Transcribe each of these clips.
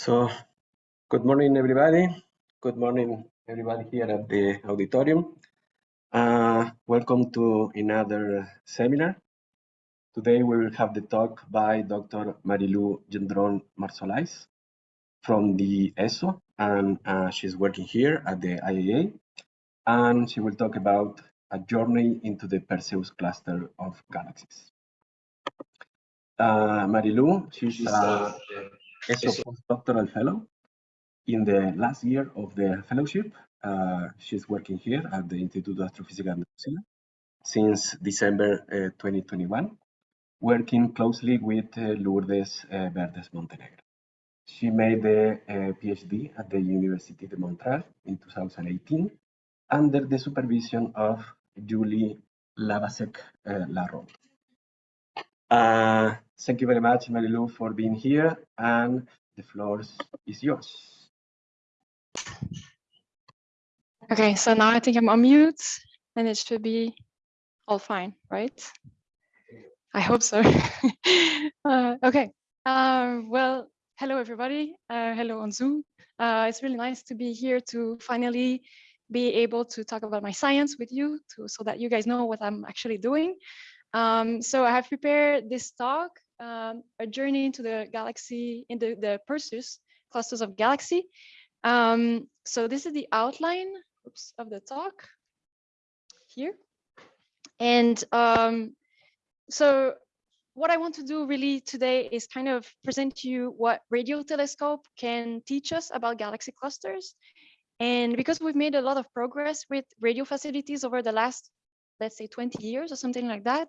So, good morning, everybody. Good morning, everybody here at the auditorium. Uh, welcome to another seminar. Today we will have the talk by Dr. Marilu Gendron Marsolais from the ESO, and uh, she's working here at the IAA. And she will talk about a journey into the Perseus cluster of galaxies. Uh, Marilu, she's a postdoctoral fellow in the last year of the fellowship. Uh, she's working here at the Instituto de Astrofísica Andalucía since December uh, 2021, working closely with uh, Lourdes uh, Verdes Montenegro. She made the uh, PhD at the University de Montreal in 2018 under the supervision of Julie Hlavacek uh, Larron. Thank you very much, Marilu, for being here, and the floor is yours. Okay, so now I think I'm on mute and it should be all fine, right? I hope so. uh, okay, uh, well, hello everybody. Uh, hello on Zoom. Uh, it's really nice to be here to finally be able to talk about my science with you to, so that you guys know what I'm actually doing. Um, so I have prepared this talk, um, a journey into the galaxy, in the, the Perseus clusters of galaxy. Um, so this is the outline oops, of the talk here. And um, so what I want to do really today is kind of present to you what radio telescope can teach us about galaxy clusters. And because we've made a lot of progress with radio facilities over the last, let's say 20 years or something like that.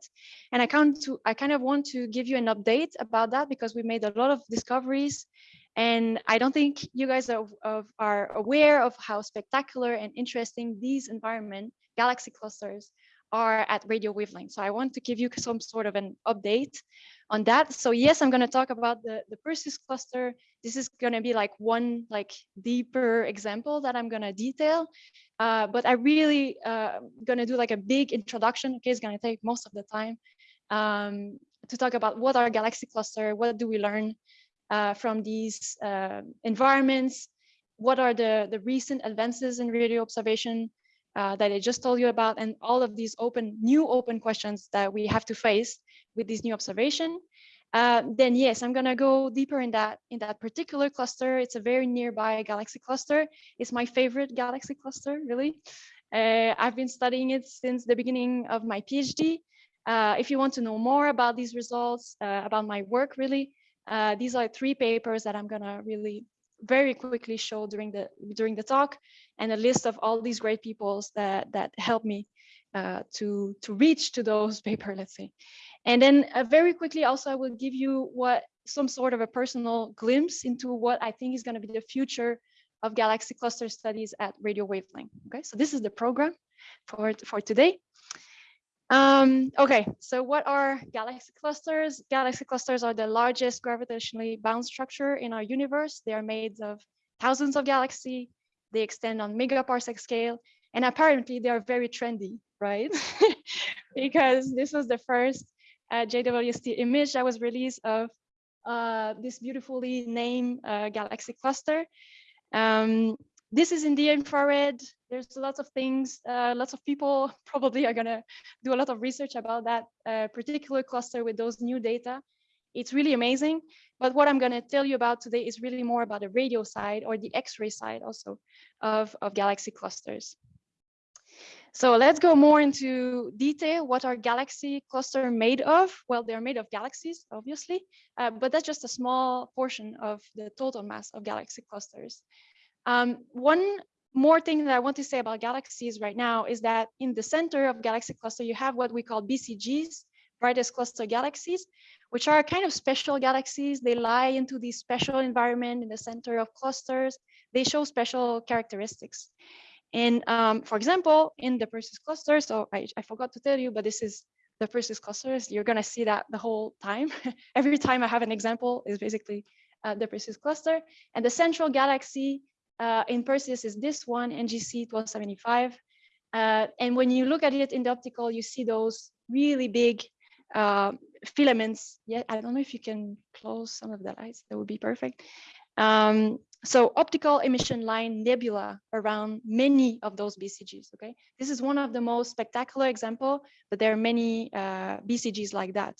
And I kind, to, I kind of want to give you an update about that because we made a lot of discoveries and I don't think you guys are, of, are aware of how spectacular and interesting these environment galaxy clusters are at radio wavelength. So I want to give you some sort of an update on that. So yes, I'm going to talk about the, the Perseus cluster. This is going to be like one like deeper example that I'm going to detail. Uh, but I really uh, going to do like a big introduction. Okay, it's going to take most of the time um, to talk about what are galaxy cluster, what do we learn uh, from these uh, environments? What are the, the recent advances in radio observation uh, that I just told you about and all of these open, new open questions that we have to face with this new observation? Uh, then yes, I'm gonna go deeper in that in that particular cluster. It's a very nearby galaxy cluster. It's my favorite galaxy cluster, really. Uh, I've been studying it since the beginning of my PhD. Uh, if you want to know more about these results, uh, about my work, really, uh, these are three papers that I'm gonna really very quickly show during the during the talk and a list of all these great peoples that that helped me uh, to to reach to those paper let's say. And then uh, very quickly also I will give you what some sort of a personal glimpse into what I think is going to be the future of galaxy cluster studies at radio wavelength okay? So this is the program for for today um, okay, so what are galaxy clusters? Galaxy clusters are the largest gravitationally bound structure in our universe. They are made of thousands of galaxies. They extend on megaparsec scale, and apparently they are very trendy, right? because this was the first uh, JWST image that was released of uh, this beautifully named uh, galaxy cluster. Um, this is in the infrared. There's lots of things, uh, lots of people probably are gonna do a lot of research about that uh, particular cluster with those new data. It's really amazing. But what I'm gonna tell you about today is really more about the radio side or the X-ray side also of, of galaxy clusters. So let's go more into detail. What are galaxy cluster made of? Well, they're made of galaxies, obviously, uh, but that's just a small portion of the total mass of galaxy clusters. Um, one more thing that I want to say about galaxies right now is that in the center of galaxy cluster, you have what we call BCGs, brightest cluster galaxies, which are kind of special galaxies. They lie into the special environment in the center of clusters. They show special characteristics. And um, for example, in the Perseus cluster, so I, I forgot to tell you, but this is the Perseus clusters. You're gonna see that the whole time. Every time I have an example is basically uh, the Perseus cluster. And the central galaxy uh, in Perseus is this one, NGC 1275. Uh, and when you look at it in the optical, you see those really big uh, filaments. Yeah, I don't know if you can close some of the lights. That would be perfect. Um, so optical emission line nebula around many of those BCGs, okay? This is one of the most spectacular example, but there are many uh, BCGs like that.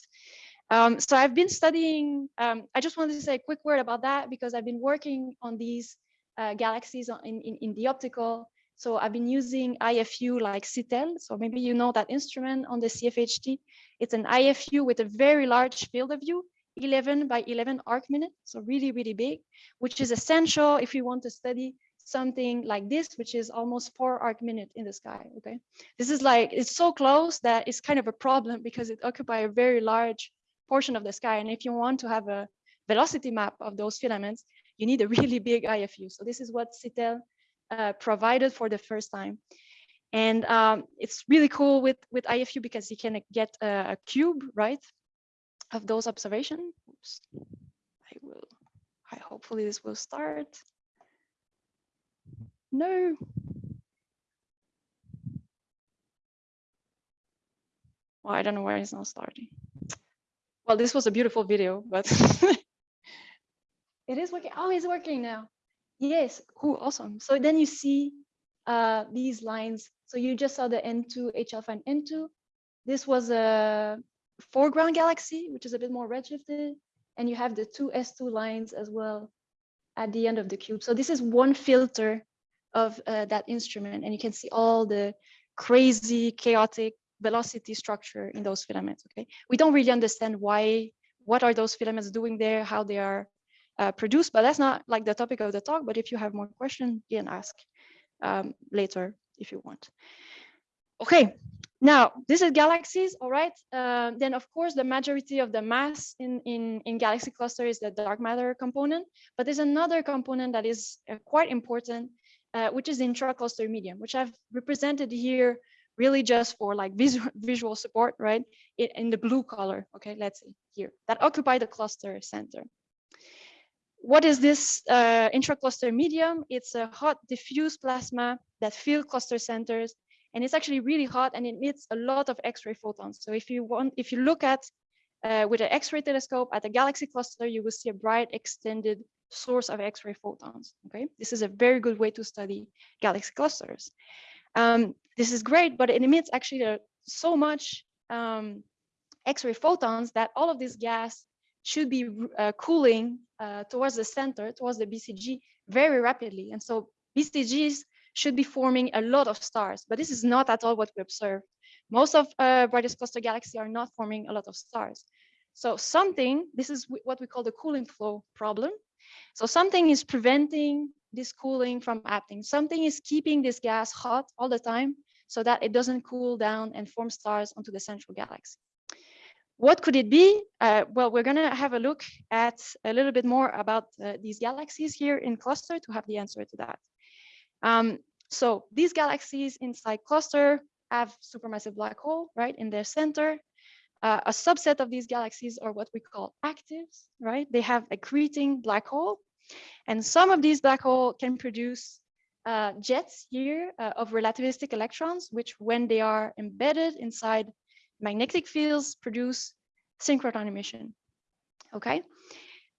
Um, so I've been studying, um, I just wanted to say a quick word about that because I've been working on these uh, galaxies in, in, in the optical. So I've been using IFU like SITELLE. So maybe you know that instrument on the CFHT. It's an IFU with a very large field of view 11 by 11 arc minute, so really, really big, which is essential if you want to study something like this, which is almost four arc minute in the sky, okay? This is like, it's so close that it's kind of a problem because it occupies a very large portion of the sky. And if you want to have a velocity map of those filaments, you need a really big IFU. So this is what SITELLE uh, provided for the first time. And um, it's really cool with, with IFU because you can get a, a cube, right? of those observations. I will, I hopefully this will start. No. Well, I don't know why it's not starting. Well, this was a beautiful video, but it is working. Oh, it's working now. Yes, cool, awesome. So then you see uh, these lines. So you just saw the N2, H alpha and N2. This was a foreground galaxy, which is a bit more redshifted, and you have the two S2 lines as well at the end of the cube. So this is one filter of uh, that instrument, and you can see all the crazy, chaotic velocity structure in those filaments, okay? We don't really understand why, what are those filaments doing there, how they are uh, produced, but that's not like the topic of the talk, but if you have more questions, you can ask um, later if you want. Okay, now, this is galaxies, all right? Uh, then, of course, the majority of the mass in, in, in galaxy cluster is the dark matter component. But there's another component that is uh, quite important, uh, which is the intra-cluster medium, which I've represented here really just for like visual, visual support, right? In the blue color, okay, let's see here, that occupy the cluster center. What is this uh, intra-cluster medium? It's a hot diffuse plasma that fill cluster centers and it's actually really hot and it emits a lot of X-ray photons. So if you want, if you look at uh, with an X-ray telescope at a galaxy cluster, you will see a bright extended source of X-ray photons. Okay, this is a very good way to study galaxy clusters. Um, this is great, but it emits actually uh, so much um, X-ray photons that all of this gas should be uh, cooling uh, towards the center, towards the BCG very rapidly. And so BCGs should be forming a lot of stars, but this is not at all what we observe. Most of uh, brightest cluster galaxies are not forming a lot of stars. So something, this is what we call the cooling flow problem. So something is preventing this cooling from happening. Something is keeping this gas hot all the time so that it doesn't cool down and form stars onto the central galaxy. What could it be? Uh, well, we're gonna have a look at a little bit more about uh, these galaxies here in cluster to have the answer to that. Um, so these galaxies inside cluster have supermassive black hole, right, in their center. Uh, a subset of these galaxies are what we call actives, right? They have accreting black hole. And some of these black hole can produce uh, jets here uh, of relativistic electrons, which when they are embedded inside magnetic fields, produce synchrotron emission, okay?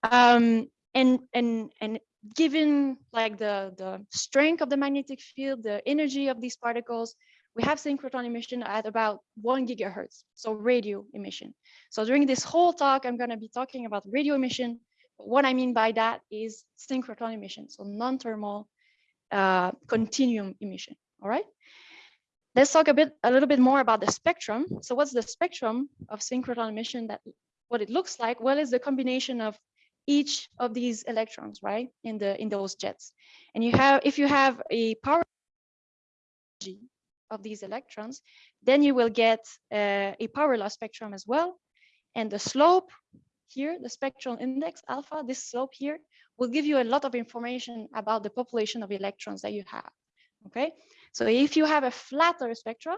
Um, and, and, and given like the, the strength of the magnetic field, the energy of these particles, we have synchrotron emission at about one gigahertz, so radio emission. So during this whole talk, I'm gonna be talking about radio emission. What I mean by that is synchrotron emission, so non-thermal uh, continuum emission, all right? Let's talk a bit, a little bit more about the spectrum. So what's the spectrum of synchrotron emission that, what it looks like? Well, it's the combination of each of these electrons, right, in the in those jets. And you have, if you have a power of these electrons, then you will get uh, a power law spectrum as well. And the slope here, the spectral index alpha, this slope here, will give you a lot of information about the population of electrons that you have. Okay, so if you have a flatter spectrum,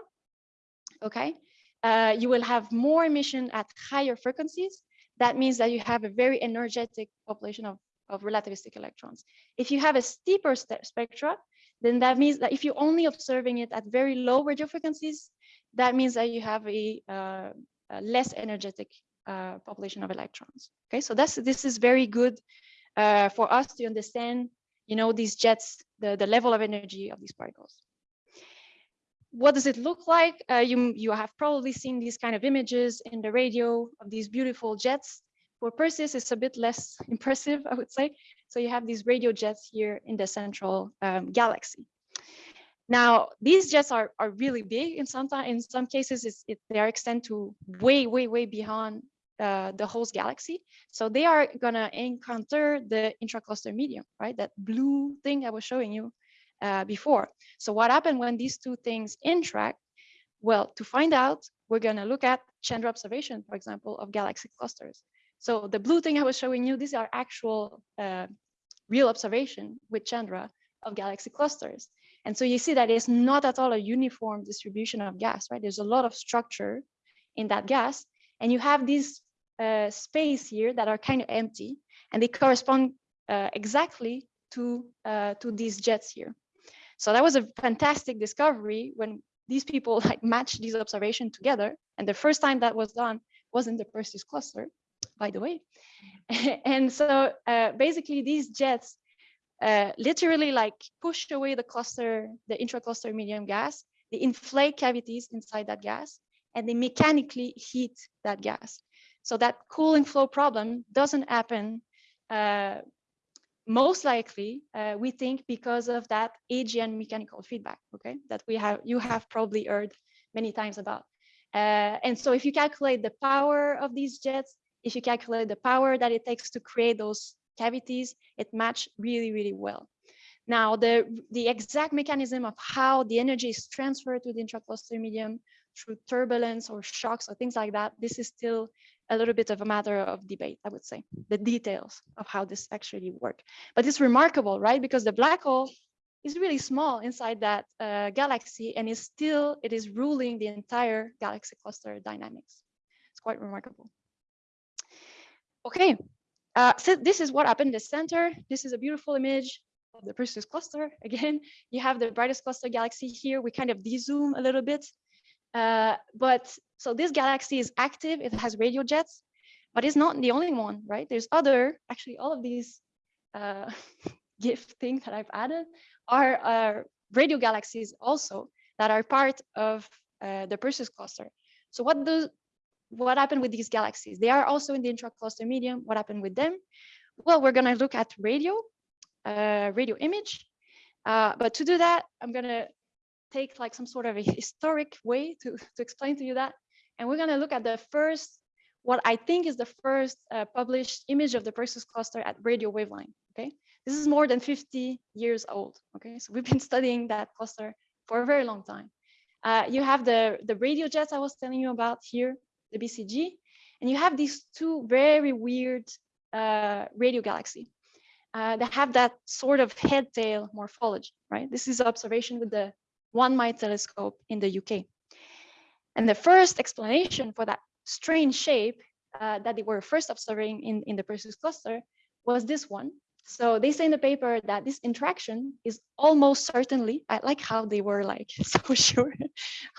okay, uh, you will have more emission at higher frequencies that means that you have a very energetic population of, of relativistic electrons. If you have a steeper spectra, then that means that if you're only observing it at very low radio frequencies, that means that you have a, uh, a less energetic uh, population of electrons. Okay, so that's this is very good uh, for us to understand, you know, these jets, the, the level of energy of these particles. What does it look like? Uh, you, you have probably seen these kind of images in the radio of these beautiful jets. For Perseus, it's a bit less impressive, I would say. So you have these radio jets here in the central um, galaxy. Now, these jets are, are really big in some in some cases, it, they are extend to way, way, way beyond uh, the host galaxy. So they are gonna encounter the intracluster medium, right? That blue thing I was showing you uh, before. So what happened when these two things interact? Well, to find out, we're gonna look at Chandra observation, for example, of galaxy clusters. So the blue thing I was showing you, these are actual uh, real observation with Chandra of galaxy clusters. And so you see that it's not at all a uniform distribution of gas, right? There's a lot of structure in that gas. And you have these uh, space here that are kind of empty and they correspond uh, exactly to, uh, to these jets here. So that was a fantastic discovery when these people like matched these observations together. And the first time that was done was in the Perseus cluster, by the way. and so uh, basically these jets uh, literally like push away the cluster, the intracluster medium gas, they inflate cavities inside that gas, and they mechanically heat that gas. So that cooling flow problem doesn't happen uh, most likely, uh, we think because of that AGN mechanical feedback, okay, that we have, you have probably heard many times about. Uh, and so if you calculate the power of these jets, if you calculate the power that it takes to create those cavities, it match really, really well. Now, the, the exact mechanism of how the energy is transferred to the intracluster medium through turbulence or shocks or things like that, this is still a little bit of a matter of debate, I would say, the details of how this actually work. But it's remarkable, right? Because the black hole is really small inside that uh, galaxy and is still, it is ruling the entire galaxy cluster dynamics. It's quite remarkable. Okay, uh, so this is what happened in the center. This is a beautiful image of the Perseus cluster. Again, you have the brightest cluster galaxy here. We kind of dezoom a little bit. Uh, but so this galaxy is active. It has radio jets, but it's not the only one, right? There's other, actually all of these uh, gift things that I've added are, are radio galaxies also that are part of uh, the Perseus cluster. So what does what happened with these galaxies? They are also in the intracluster medium. What happened with them? Well, we're going to look at radio, uh, radio image. Uh, but to do that, I'm going to take like some sort of a historic way to, to explain to you that. And we're going to look at the first, what I think is the first uh, published image of the Perseus cluster at radio wavelength. Okay, this is more than 50 years old. Okay, so we've been studying that cluster for a very long time. Uh, you have the, the radio jets I was telling you about here the BCG, and you have these two very weird uh, radio galaxy uh, that have that sort of head-tail morphology, right? This is observation with the One Mile telescope in the UK. And the first explanation for that strange shape uh, that they were first observing in, in the Perseus cluster was this one. So they say in the paper that this interaction is almost certainly, I like how they were like so sure,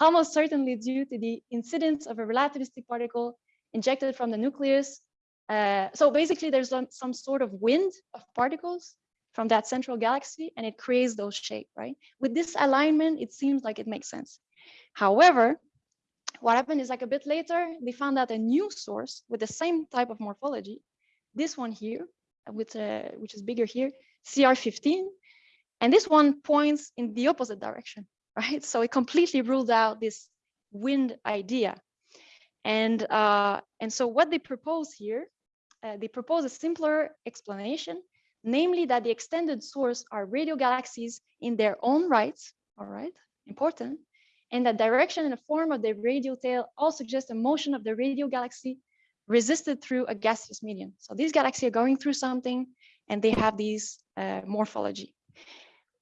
almost certainly due to the incidence of a relativistic particle injected from the nucleus. Uh, so basically there's some, some sort of wind of particles from that central galaxy and it creates those shape, right? With this alignment, it seems like it makes sense. However, what happened is like a bit later, they found out a new source with the same type of morphology, this one here, with uh, which is bigger here, CR15. And this one points in the opposite direction, right? So it completely ruled out this wind idea. And, uh, and so what they propose here, uh, they propose a simpler explanation, namely that the extended source are radio galaxies in their own rights, all right, important, and that direction and the form of the radio tail all suggest a motion of the radio galaxy resisted through a gaseous medium. So these galaxies are going through something and they have these uh, morphology.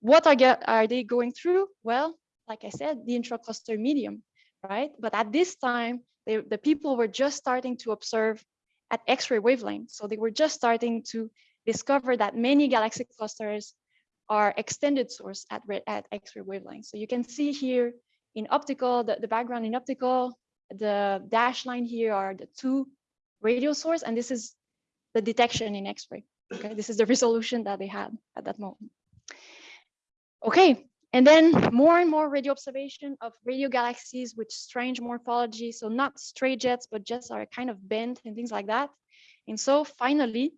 What are, are they going through? Well, like I said, the intracluster medium, right? But at this time, they, the people were just starting to observe at X-ray wavelength. So they were just starting to discover that many galaxy clusters are extended source at, at X-ray wavelengths. So you can see here in optical, the, the background in optical, the dash line here are the two radio source, and this is the detection in X-ray. Okay, this is the resolution that they had at that moment. Okay, and then more and more radio observation of radio galaxies with strange morphology. So not straight jets, but jets are kind of bent and things like that. And so finally,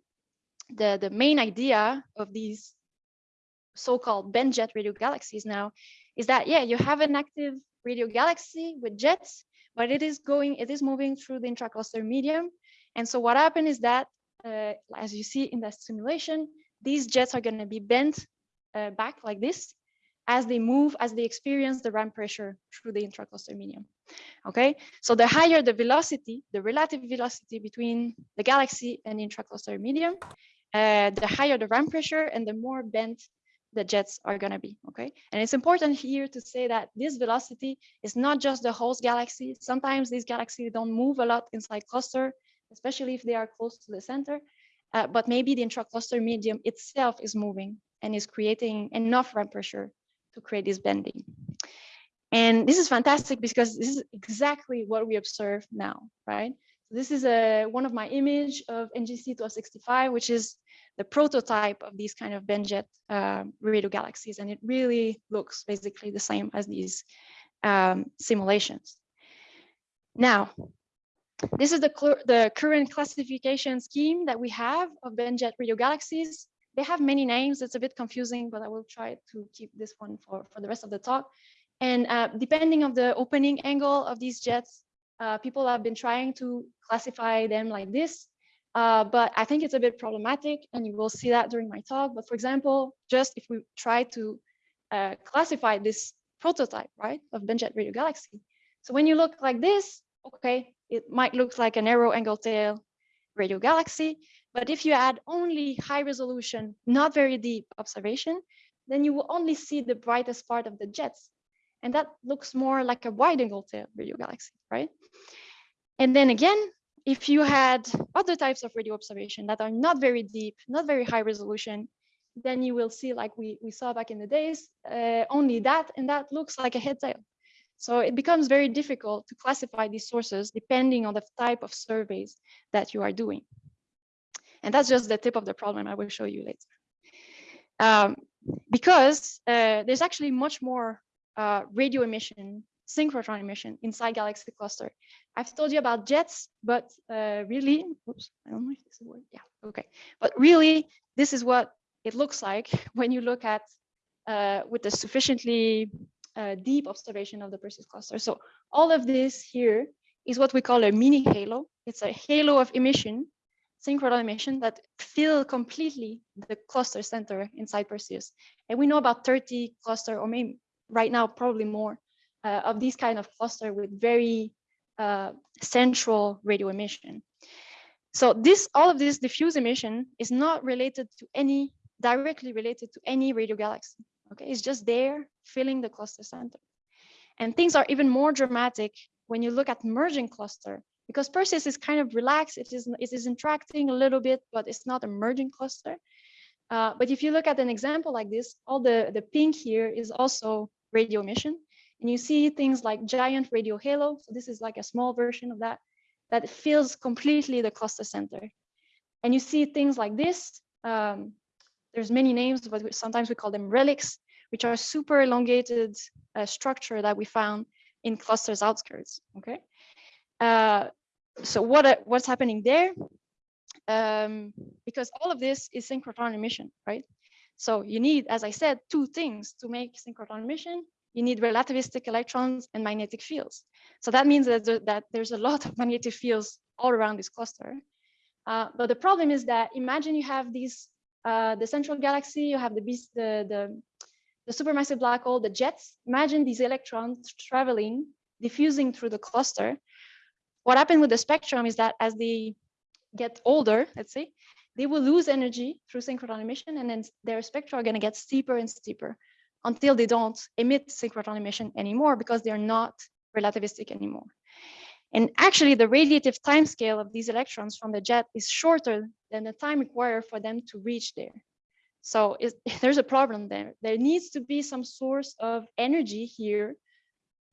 the, the main idea of these so-called bent jet radio galaxies now is that, yeah, you have an active radio galaxy with jets, but it is going, it is moving through the intracluster medium. And so what happened is that, uh, as you see in that simulation, these jets are going to be bent uh, back like this as they move, as they experience the ram pressure through the intracluster medium. Okay, so the higher the velocity, the relative velocity between the galaxy and the intracluster medium, uh, the higher the ram pressure and the more bent the jets are going to be. Okay, and it's important here to say that this velocity is not just the host galaxy. Sometimes these galaxies don't move a lot inside cluster, especially if they are close to the center. Uh, but maybe the intracluster medium itself is moving and is creating enough ram pressure to create this bending. And this is fantastic because this is exactly what we observe now, right? So this is a, one of my image of NGC 1265, which is the prototype of these kind of bent jet uh, radio galaxies. And it really looks basically the same as these um, simulations. Now, this is the, the current classification scheme that we have of bent jet radio galaxies. They have many names. It's a bit confusing, but I will try to keep this one for, for the rest of the talk. And uh, depending on the opening angle of these jets, uh, people have been trying to classify them like this. Uh, but I think it's a bit problematic and you will see that during my talk. But for example, just if we try to uh, classify this prototype, right, of bent jet radio galaxy. So when you look like this, okay, it might look like a narrow angle tail radio galaxy. But if you add only high resolution, not very deep observation, then you will only see the brightest part of the jets. And that looks more like a wide angle radio galaxy, right? And then again, if you had other types of radio observation that are not very deep, not very high resolution, then you will see like we, we saw back in the days, uh, only that, and that looks like a head tail. So it becomes very difficult to classify these sources depending on the type of surveys that you are doing. And that's just the tip of the problem I will show you later. Um, because uh, there's actually much more uh, radio emission, synchrotron emission inside galaxy cluster. I've told you about jets, but uh, really, oops, I don't know if this is word. Yeah, okay. But really, this is what it looks like when you look at uh, with the sufficiently uh, deep observation of the Perseus cluster. So all of this here is what we call a mini halo. It's a halo of emission, synchrotron emission that fill completely the cluster center inside Perseus. And we know about 30 cluster or maybe right now probably more uh, of these kind of cluster with very uh, central radio emission. So this, all of this diffuse emission is not related to any, directly related to any radio galaxy. Okay, it's just there filling the cluster center. And things are even more dramatic when you look at merging cluster because Perseus is kind of relaxed. It is, it is interacting a little bit, but it's not a merging cluster. Uh, but if you look at an example like this, all the, the pink here is also radio emission. And you see things like giant radio halo. So this is like a small version of that, that fills completely the cluster center. And you see things like this. Um, there's many names, but sometimes we call them relics, which are super elongated uh, structure that we found in clusters outskirts, okay? Uh, so what what's happening there? Um, because all of this is synchrotron emission, right? So you need, as I said, two things to make synchrotron emission. You need relativistic electrons and magnetic fields. So that means that, that there's a lot of magnetic fields all around this cluster. Uh, but the problem is that imagine you have these, uh, the central galaxy, you have the, beast, the, the, the supermassive black hole, the jets. Imagine these electrons traveling, diffusing through the cluster. What happened with the spectrum is that as they get older, let's say, they will lose energy through synchrotron emission and then their spectra are going to get steeper and steeper until they don't emit synchrotron emission anymore because they're not relativistic anymore. And actually the radiative time scale of these electrons from the jet is shorter than the time required for them to reach there. So there's a problem there. There needs to be some source of energy here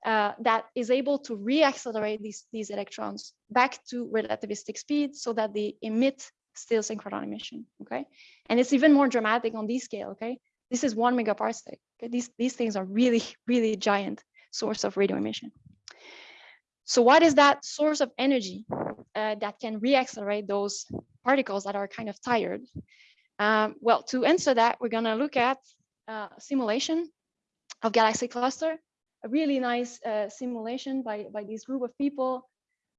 uh, that is able to reaccelerate these, these electrons back to relativistic speed so that they emit still synchrotron emission, okay? And it's even more dramatic on this scale, okay? This is one megaparsec. Okay? These, these things are really, really giant source of radio emission. So what is that source of energy uh, that can reaccelerate those particles that are kind of tired? Um, well, to answer that, we're gonna look at uh, simulation of galaxy cluster, a really nice uh, simulation by, by this group of people.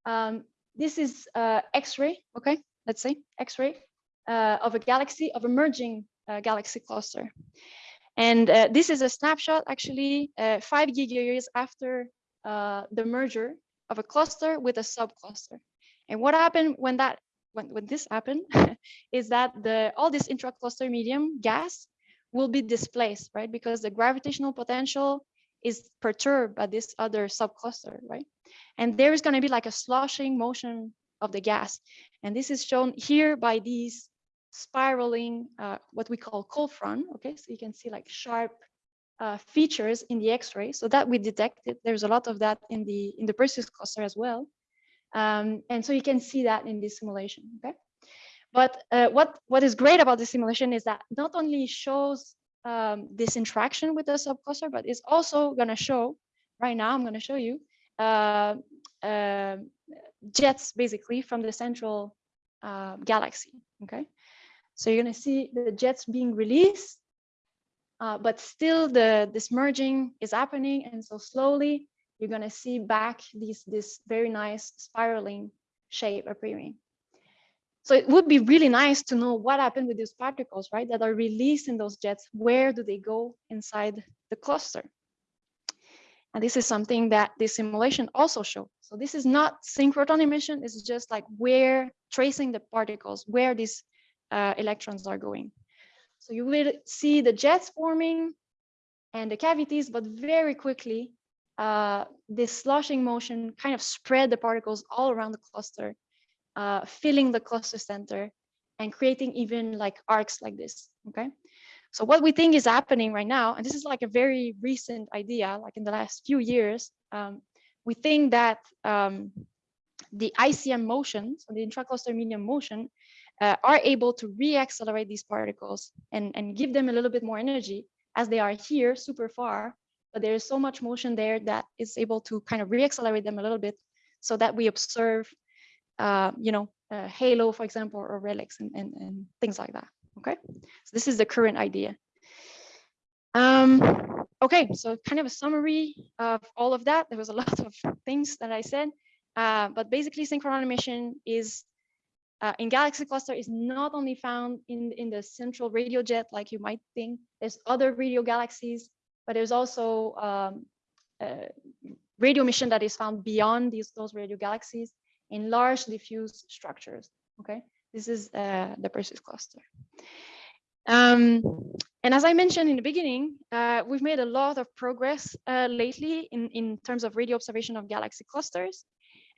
Um, this is uh, X-ray, okay, let's say X-ray uh, of a galaxy, of emerging uh, galaxy cluster. And uh, this is a snapshot actually uh, five gigayears after uh, the merger of a cluster with a subcluster. And what happened when that when, when this happened is that the all this intracluster medium gas will be displaced, right? Because the gravitational potential is perturbed by this other subcluster, right? And there is going to be like a sloshing motion of the gas. And this is shown here by these spiraling, uh, what we call cold front. Okay, so you can see like sharp uh, features in the X-ray. So that we detected. There's a lot of that in the in the Perseus cluster as well. Um, and so you can see that in this simulation. Okay. But uh, what what is great about this simulation is that not only shows um, this interaction with the subcluster, but it's also going to show right now. I'm going to show you jets basically from the central uh, galaxy. Okay, so you're going to see the jets being released, uh, but still the this merging is happening, and so slowly you're going to see back these this very nice spiraling shape appearing. So it would be really nice to know what happened with these particles, right, that are released in those jets. Where do they go inside the cluster? And this is something that this simulation also shows. So this is not synchrotron emission. Is just like where tracing the particles, where these uh, electrons are going. So you will see the jets forming and the cavities, but very quickly, uh, this sloshing motion kind of spread the particles all around the cluster uh, filling the cluster center and creating even like arcs like this, okay? So what we think is happening right now, and this is like a very recent idea, like in the last few years, um, we think that um, the ICM motions, so the intracluster medium motion, uh, are able to reaccelerate these particles and, and give them a little bit more energy as they are here super far, but there is so much motion there that is able to kind of reaccelerate them a little bit so that we observe uh, you know, uh, Halo, for example, or relics and, and, and things like that. Okay, so this is the current idea. Um, okay, so kind of a summary of all of that. There was a lot of things that I said, uh, but basically synchrotron emission is uh, in galaxy cluster is not only found in, in the central radio jet like you might think. There's other radio galaxies, but there's also um, radio emission that is found beyond these those radio galaxies in large diffuse structures. Okay, this is uh, the Perseus cluster. Um, and as I mentioned in the beginning, uh, we've made a lot of progress uh, lately in, in terms of radio observation of galaxy clusters.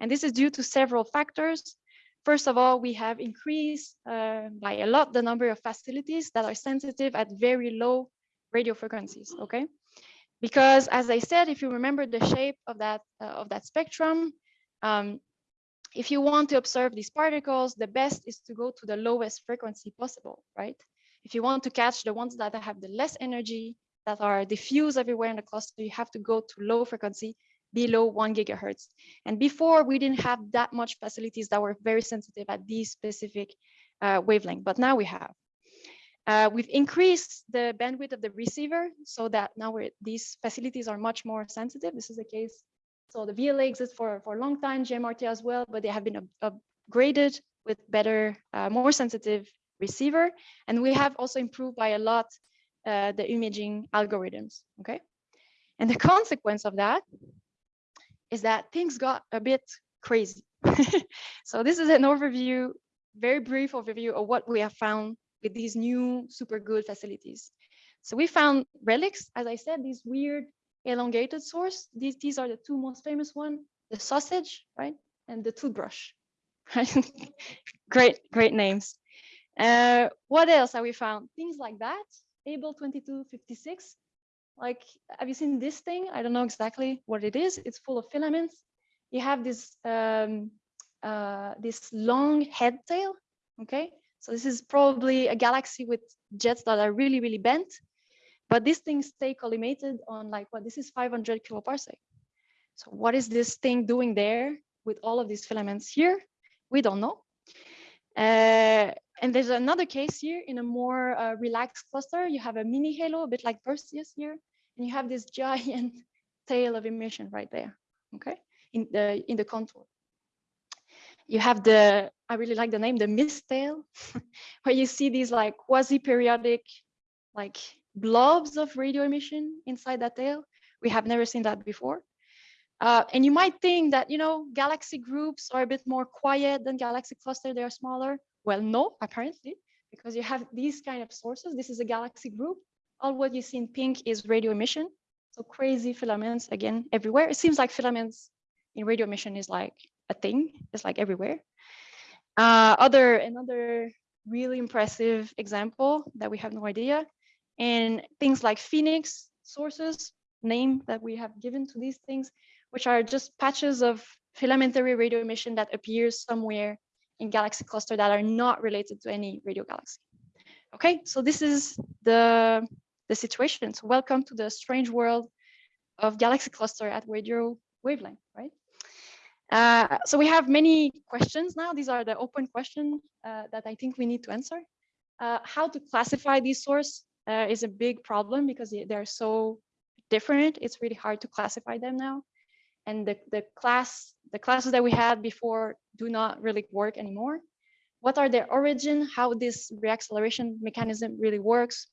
And this is due to several factors. First of all, we have increased uh, by a lot the number of facilities that are sensitive at very low radio frequencies, okay? Because as I said, if you remember the shape of that, uh, of that spectrum, um, if you want to observe these particles, the best is to go to the lowest frequency possible, right? If you want to catch the ones that have the less energy, that are diffuse everywhere in the cluster, you have to go to low frequency below one gigahertz. And before we didn't have that much facilities that were very sensitive at these specific uh, wavelength, but now we have. Uh, we've increased the bandwidth of the receiver so that now these facilities are much more sensitive. This is the case so the VLA exists for, for a long time, GMRT as well, but they have been upgraded with better, uh, more sensitive receiver. And we have also improved by a lot uh, the imaging algorithms, okay? And the consequence of that is that things got a bit crazy. so this is an overview, very brief overview of what we have found with these new super good facilities. So we found relics, as I said, these weird elongated source. These, these are the two most famous one, the sausage, right? And the toothbrush, great, great names. Uh, what else have we found? Things like that, Abell 2256. Like, have you seen this thing? I don't know exactly what it is. It's full of filaments. You have this um, uh, this long head tail, okay? So this is probably a galaxy with jets that are really, really bent. But these things stay collimated on like what this is 500 kiloparsec. So what is this thing doing there with all of these filaments here? We don't know. Uh, and there's another case here in a more uh, relaxed cluster. You have a mini halo, a bit like Perseus here, and you have this giant tail of emission right there, okay, in the in the contour. You have the, I really like the name, the mist tail, where you see these like quasi-periodic, like blobs of radio emission inside that tail. We have never seen that before. Uh, and you might think that, you know, galaxy groups are a bit more quiet than galaxy cluster, they are smaller. Well, no, apparently, because you have these kind of sources. This is a galaxy group. All what you see in pink is radio emission. So crazy filaments again everywhere. It seems like filaments in radio emission is like a thing. It's like everywhere. Uh, other another really impressive example that we have no idea, and things like Phoenix sources, name that we have given to these things, which are just patches of filamentary radio emission that appears somewhere in galaxy cluster that are not related to any radio galaxy. Okay, so this is the, the situation. So welcome to the strange world of galaxy cluster at radio wavelength, right? Uh, so we have many questions now. These are the open questions uh, that I think we need to answer. Uh, how to classify these source uh, is a big problem because they're so different. It's really hard to classify them now and the, the class the classes that we had before do not really work anymore. What are their origin? How this reacceleration mechanism really works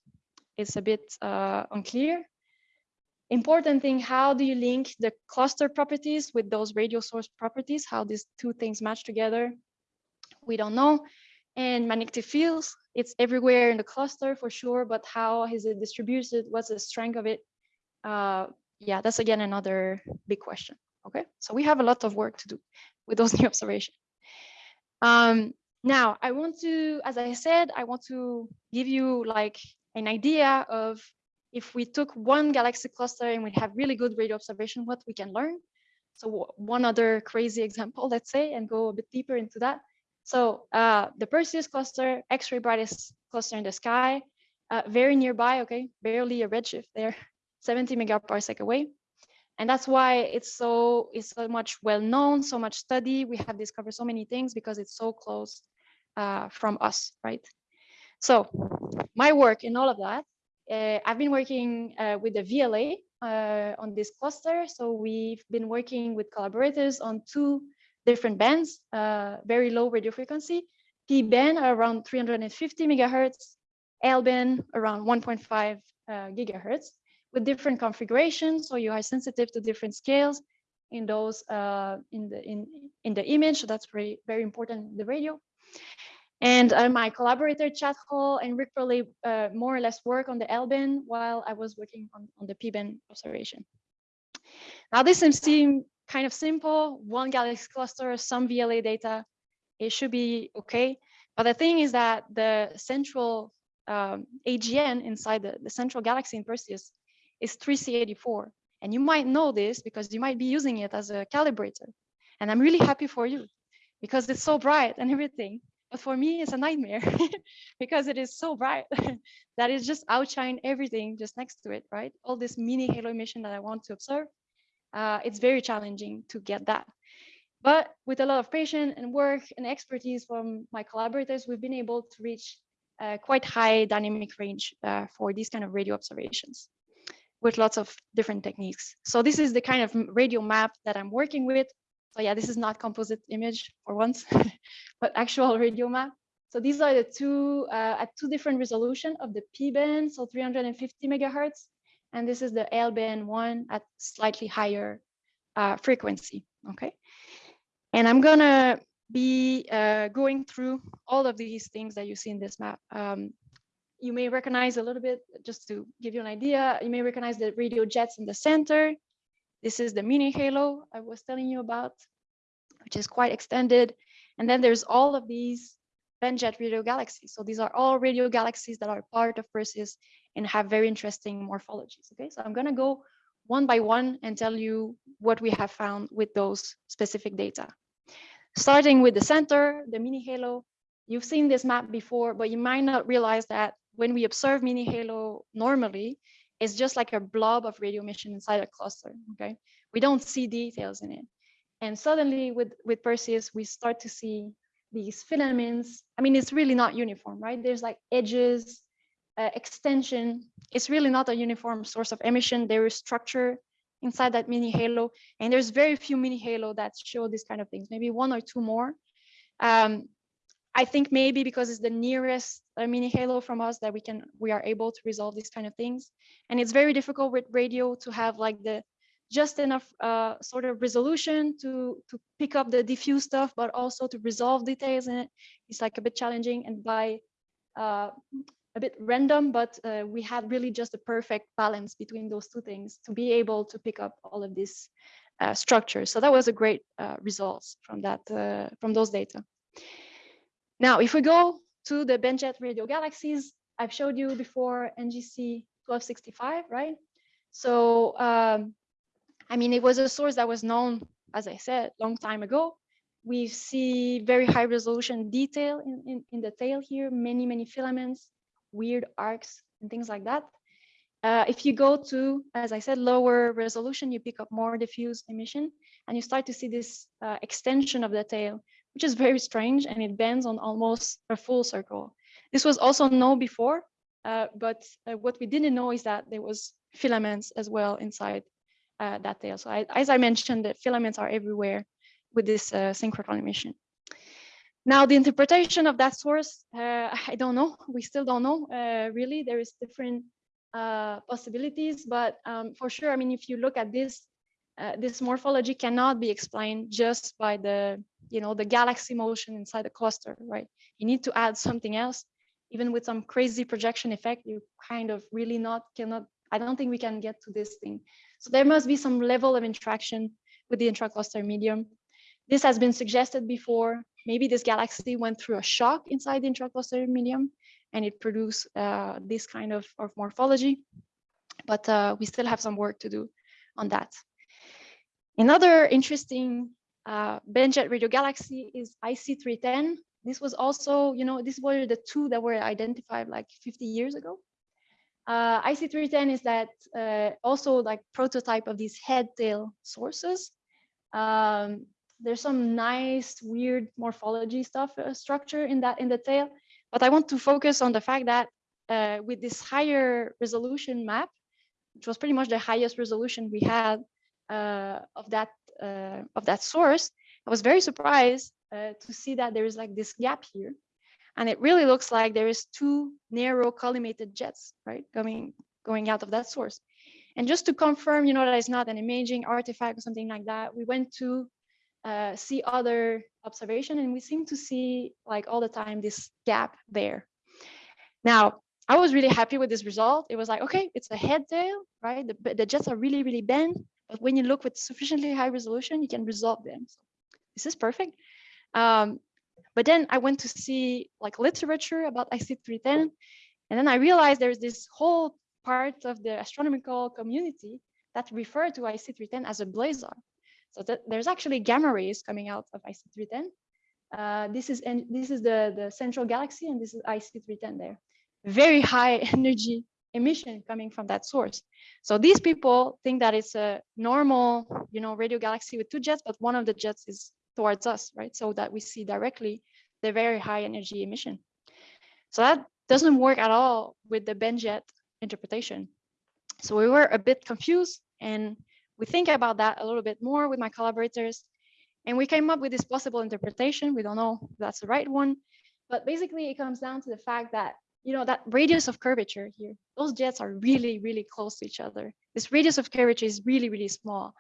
It's a bit uh, unclear. Important thing, how do you link the cluster properties with those radio source properties? How these two things match together? We don't know. And magnetic fields, it's everywhere in the cluster for sure, but how is it distributed? What's the strength of it? Uh, yeah, that's again another big question. Okay, so we have a lot of work to do with those new observations. Um, now, I want to, as I said, I want to give you like an idea of if we took one galaxy cluster and we have really good radio observation, what we can learn. So one other crazy example, let's say, and go a bit deeper into that. So uh, the Perseus cluster, X-ray brightest cluster in the sky, uh, very nearby, okay, barely a redshift there, 70 megaparsec away. And that's why it's so it's so much well known, so much study. We have discovered so many things because it's so close uh, from us, right? So my work in all of that, uh, I've been working uh, with the VLA uh, on this cluster. So we've been working with collaborators on two different bands, uh, very low radio frequency, P band around 350 megahertz, L band around 1.5 uh, gigahertz with different configurations. So you are sensitive to different scales in those uh, in the in in the image. So that's very very important in the radio. And uh, my collaborator Chad Hall and Rick Perley uh, more or less work on the L-band while I was working on, on the P-band observation. Now this seems kind of simple, one galaxy cluster, some VLA data, it should be okay. But the thing is that the central um, AGN inside the, the central galaxy in Perseus is 3C84. And you might know this because you might be using it as a calibrator. And I'm really happy for you because it's so bright and everything. But for me, it's a nightmare because it is so bright that it just outshine everything just next to it, right? All this mini halo emission that I want to observe, uh, it's very challenging to get that. But with a lot of patience and work and expertise from my collaborators, we've been able to reach quite high dynamic range uh, for these kind of radio observations with lots of different techniques. So this is the kind of radio map that I'm working with. So yeah, this is not composite image for once, but actual radio map. So these are the two uh, at two different resolution of the P band, so 350 megahertz, and this is the L band one at slightly higher uh, frequency. Okay, and I'm gonna be uh, going through all of these things that you see in this map. Um, you may recognize a little bit, just to give you an idea, you may recognize the radio jets in the center. This is the mini halo I was telling you about, which is quite extended. And then there's all of these jet radio galaxies. So these are all radio galaxies that are part of Perseus and have very interesting morphologies. Okay, so I'm gonna go one by one and tell you what we have found with those specific data. Starting with the center, the mini halo, you've seen this map before, but you might not realize that when we observe mini halo normally, it's just like a blob of radio emission inside a cluster, okay? We don't see details in it. And suddenly with, with Perseus, we start to see these filaments. I mean, it's really not uniform, right? There's like edges, uh, extension. It's really not a uniform source of emission. There is structure inside that mini halo. And there's very few mini halo that show these kind of things, maybe one or two more. Um, I think maybe because it's the nearest uh, mini halo from us that we can we are able to resolve these kind of things. And it's very difficult with radio to have like the just enough uh, sort of resolution to to pick up the diffuse stuff, but also to resolve details in it. It's like a bit challenging and by uh, a bit random, but uh, we had really just a perfect balance between those two things to be able to pick up all of this uh, structure. So that was a great uh, results from that uh, from those data. Now, if we go to the bent-jet radio galaxies, I've showed you before NGC 1265, right? So, um, I mean, it was a source that was known, as I said, long time ago. We see very high resolution detail in, in, in the tail here, many, many filaments, weird arcs and things like that. Uh, if you go to, as I said, lower resolution, you pick up more diffuse emission and you start to see this uh, extension of the tail, which is very strange and it bends on almost a full circle. This was also known before, uh, but uh, what we didn't know is that there was filaments as well inside uh, that tail. So I, as I mentioned, the filaments are everywhere with this uh, synchrotron emission. Now, the interpretation of that source, uh, I don't know. We still don't know, uh, really. There is different possibilities, but um, for sure, I mean, if you look at this, this morphology cannot be explained just by the, you know, the galaxy motion inside the cluster, right? You need to add something else. Even with some crazy projection effect, you kind of really not cannot. I don't think we can get to this thing. So there must be some level of interaction with the intracluster medium. This has been suggested before maybe this galaxy went through a shock inside the intracluster medium and it produced uh, this kind of, of morphology. But uh, we still have some work to do on that. Another interesting uh, bent-jet radio galaxy is IC310. This was also, you know, this were the two that were identified like 50 years ago. Uh, IC310 is that uh, also like prototype of these head tail sources. Um, there's some nice weird morphology stuff uh, structure in that in the tail but i want to focus on the fact that uh, with this higher resolution map which was pretty much the highest resolution we had uh, of that uh, of that source i was very surprised to see that there is like this gap here and it really looks like there is two narrow collimated jets right coming going out of that source and just to confirm you know that it's not an imaging artifact or something like that we went to uh, see other observation and we seem to see like all the time this gap there. Now, I was really happy with this result. It was like, okay, it's a head tail, right? The, the jets are really, really bent, but when you look with sufficiently high resolution, you can resolve them. So this is perfect. Um, but then I went to see like literature about IC310, and then I realized there's this whole part of the astronomical community that refer to IC310 as a blazar. So that there's actually gamma rays coming out of IC310. Uh, this is and this is the the central galaxy, and this is IC310 there. Very high energy emission coming from that source. So these people think that it's a normal, you know, radio galaxy with two jets, but one of the jets is towards us, right? So that we see directly the very high energy emission. So that doesn't work at all with the bent-jet interpretation. So we were a bit confused and we think about that a little bit more with my collaborators and we came up with this possible interpretation. We don't know if that's the right one, but basically it comes down to the fact that, you know, that radius of curvature here, those jets are really, really close to each other. This radius of curvature is really, really small.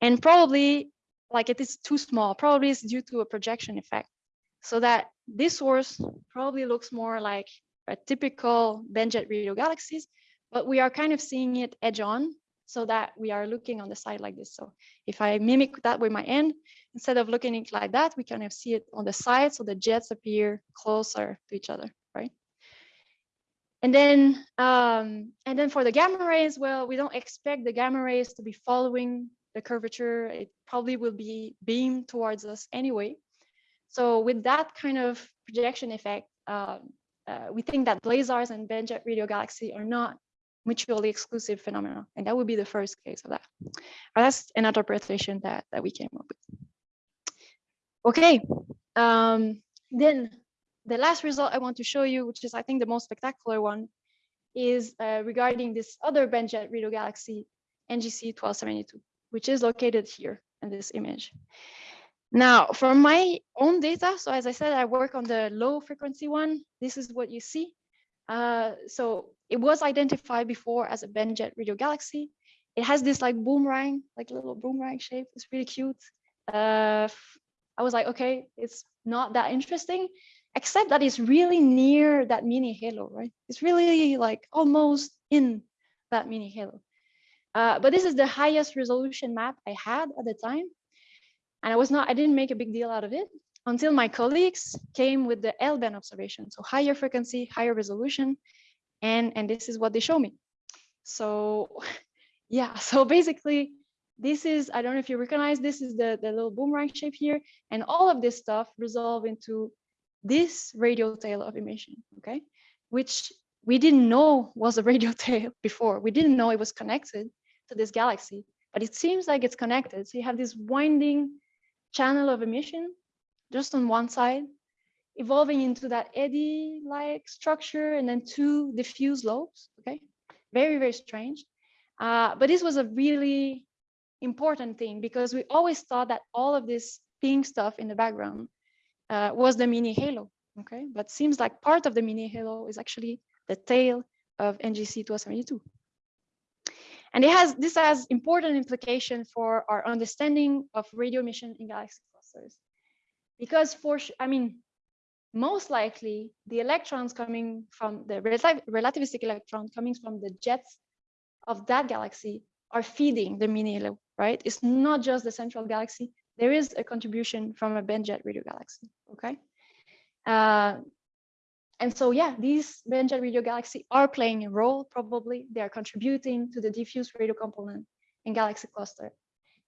And probably like it is too small, probably it's due to a projection effect. So that this source probably looks more like a typical bent-jet radio galaxies, but we are kind of seeing it edge on so that we are looking on the side like this. So if I mimic that with my end, instead of looking it like that, we kind of see it on the side. So the jets appear closer to each other, right? And then, um, and then for the gamma rays, well, we don't expect the gamma rays to be following the curvature. It probably will be beamed towards us anyway. So with that kind of projection effect, uh, uh, we think that blazars and bent-jet radio galaxy are not mutually exclusive phenomena, and that would be the first case of that. But that's an interpretation that that we came up with. Okay, um, then the last result I want to show you, which is I think the most spectacular one, is uh, regarding this other bent-jet radio galaxy, NGC 1272, which is located here in this image. Now, from my own data, so as I said, I work on the low frequency one. This is what you see. Uh, so it was identified before as a bent-jet radio galaxy. It has this like boomerang, like little boomerang shape. It's really cute. Uh, I was like, okay, it's not that interesting, except that it's really near that mini halo, right? It's really like almost in that mini halo. Uh, but this is the highest resolution map I had at the time. And I was not, I didn't make a big deal out of it until my colleagues came with the L-band observation. So higher frequency, higher resolution. And, and this is what they show me. So yeah, so basically this is, I don't know if you recognize, this is the, the little boomerang shape here. And all of this stuff resolve into this radial tail of emission, okay? Which we didn't know was a radial tail before. We didn't know it was connected to this galaxy, but it seems like it's connected. So you have this winding channel of emission just on one side, evolving into that eddy-like structure and then two diffuse lobes, okay? Very, very strange. Uh, but this was a really important thing because we always thought that all of this pink stuff in the background uh, was the mini halo, okay? But seems like part of the mini halo is actually the tail of NGC 1272. And it has this has important implication for our understanding of radio emission in galaxy clusters. Because for, I mean, most likely the electrons coming from the relativistic electron coming from the jets of that galaxy are feeding the mini halo, right? It's not just the central galaxy. There is a contribution from a bent-jet radio galaxy, okay? Uh, and so, yeah, these bent-jet radio galaxy are playing a role, probably. They are contributing to the diffuse radio component in galaxy cluster.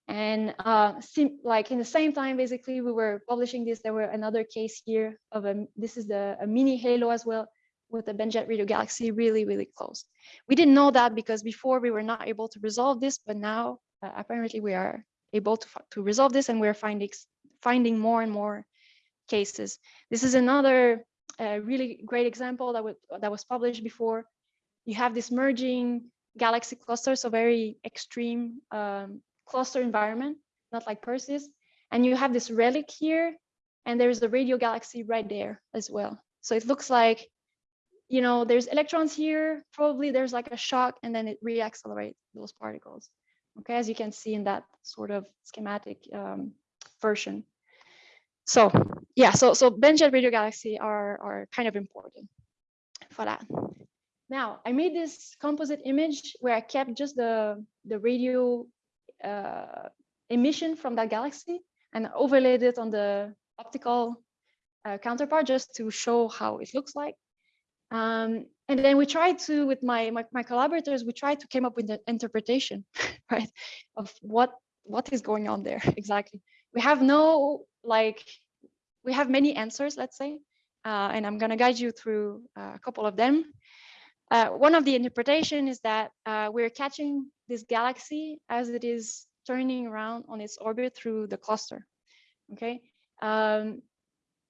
And uh, like in the same time, basically, we were publishing this. There were another case here of a, this is the a mini halo as well with the bent-jet radio galaxy really, really close. We didn't know that because before we were not able to resolve this, but now uh, apparently we are able to, to resolve this and we're finding, finding more and more cases. This is another a really great example that, was that was published before. You have this merging galaxy cluster, so very extreme um, cluster environment, not like Perseus. And you have this relic here, and there's a radio galaxy right there as well. So it looks like, you know, there's electrons here, probably there's like a shock, and then it reaccelerates those particles. Okay, as you can see in that sort of schematic um, version. So yeah, so so bent-jet radio galaxy are are kind of important for that. Now I made this composite image where I kept just the the radio uh, emission from that galaxy and overlaid it on the optical uh, counterpart just to show how it looks like. Um, and then we tried to, with my, my, my collaborators, we tried to came up with an interpretation, right, of what what is going on there exactly. We have no like we have many answers, let's say, uh, and I'm going to guide you through uh, a couple of them. Uh, one of the interpretation is that uh, we're catching this galaxy as it is turning around on its orbit through the cluster. Okay, um,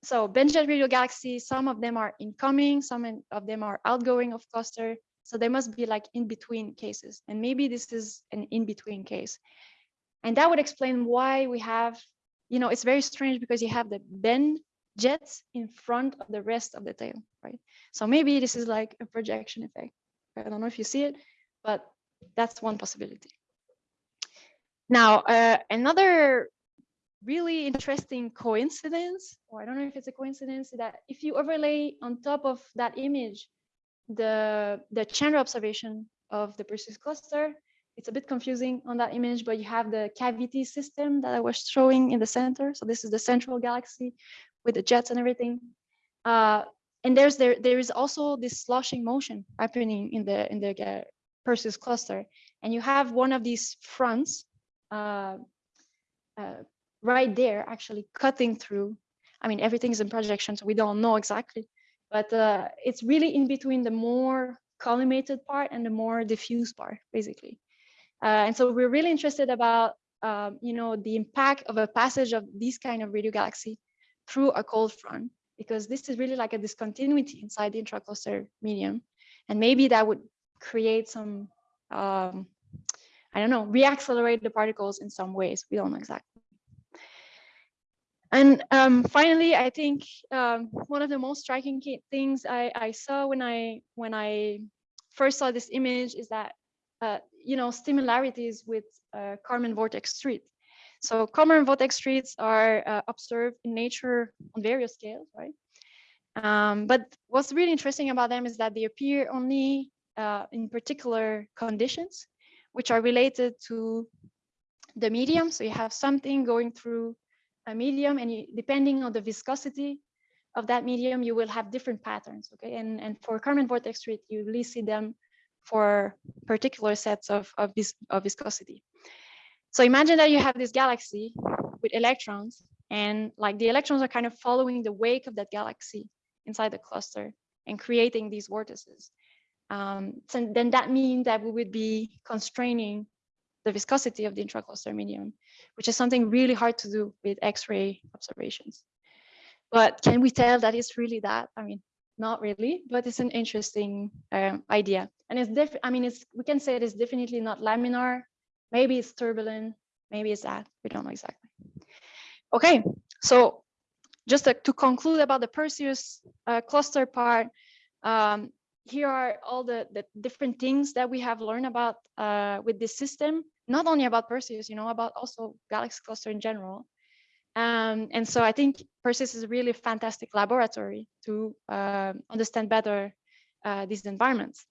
so bent-jet radio galaxies, some of them are incoming, some of them are outgoing of cluster. So they must be like in-between cases, and maybe this is an in-between case. And that would explain why we have you know, it's very strange because you have the bent jets in front of the rest of the tail, right? So maybe this is like a projection effect. I don't know if you see it, but that's one possibility. Now, uh, another really interesting coincidence, or I don't know if it's a coincidence, that if you overlay on top of that image the the Chandra observation of the Perseus cluster, it's a bit confusing on that image, but you have the cavity system that I was showing in the center. So this is the central galaxy with the jets and everything. Uh, and there's there there is also this sloshing motion happening in the in the uh, Perseus cluster, and you have one of these fronts uh, uh, right there actually cutting through I mean, everything's in projection, so we don't know exactly, but uh, it's really in between the more collimated part and the more diffuse part, basically. Uh, and so we're really interested about, um, you know, the impact of a passage of this kind of radio galaxy through a cold front, because this is really like a discontinuity inside the intracluster medium. And maybe that would create some, um, I don't know, reaccelerate the particles in some ways. We don't know exactly. And um, finally, I think um, one of the most striking things I, I, saw when I when I first saw this image is that uh, you know similarities with uh, Kármán vortex street. So Kármán vortex streets are uh, observed in nature on various scales, right? Um, but what's really interesting about them is that they appear only uh, in particular conditions, which are related to the medium. So you have something going through a medium and you, depending on the viscosity of that medium, you will have different patterns, okay? And, and for Kármán vortex street, you really see them for particular sets of, of, vis of viscosity. So imagine that you have this galaxy with electrons and like the electrons are kind of following the wake of that galaxy inside the cluster and creating these vortices. Um, so then that means that we would be constraining the viscosity of the intracluster medium, which is something really hard to do with X-ray observations. But can we tell that it's really that? I mean, not really, but it's an interesting um, idea. And it's def I mean, it's we can say it is definitely not laminar. Maybe it's turbulent. Maybe it's that. We don't know exactly. Okay, so just to, to conclude about the Perseus uh, cluster part, um, here are all the, the different things that we have learned about uh, with this system, not only about Perseus, you know, about also Galaxy Cluster in general. Um, and so I think Perseus is a really fantastic laboratory to uh, understand better uh, these environments.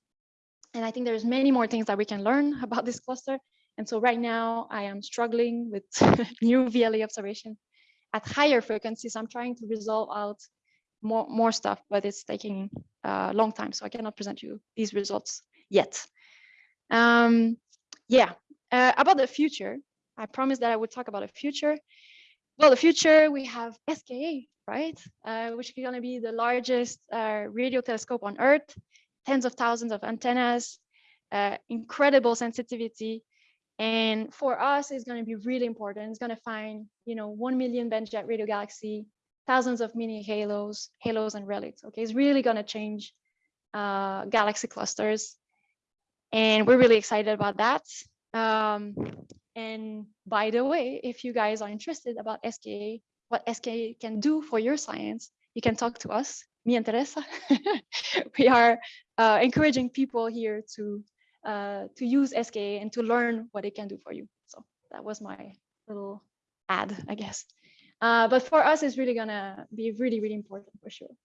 And I think there's many more things that we can learn about this cluster. And so right now I am struggling with new VLA observation at higher frequencies. I'm trying to resolve out more, more stuff, but it's taking a long time. So I cannot present you these results yet. Um, yeah, uh, about the future, I promised that I would talk about the future. Well, the future, we have SKA, right? Uh, which is going to be the largest uh, radio telescope on Earth, tens of thousands of antennas, uh, incredible sensitivity. And for us, it's going to be really important. It's going to find, you know, 1 million bent-jet radio galaxy, thousands of mini halos, halos and relics. Okay, it's really going to change uh, galaxy clusters. And we're really excited about that. Um, and by the way, if you guys are interested about SKA, what SKA can do for your science, you can talk to us, me and Teresa. we are uh, encouraging people here to uh, to use SKA and to learn what it can do for you. So that was my little ad, I guess. Uh, but for us, it's really gonna be really, really important for sure.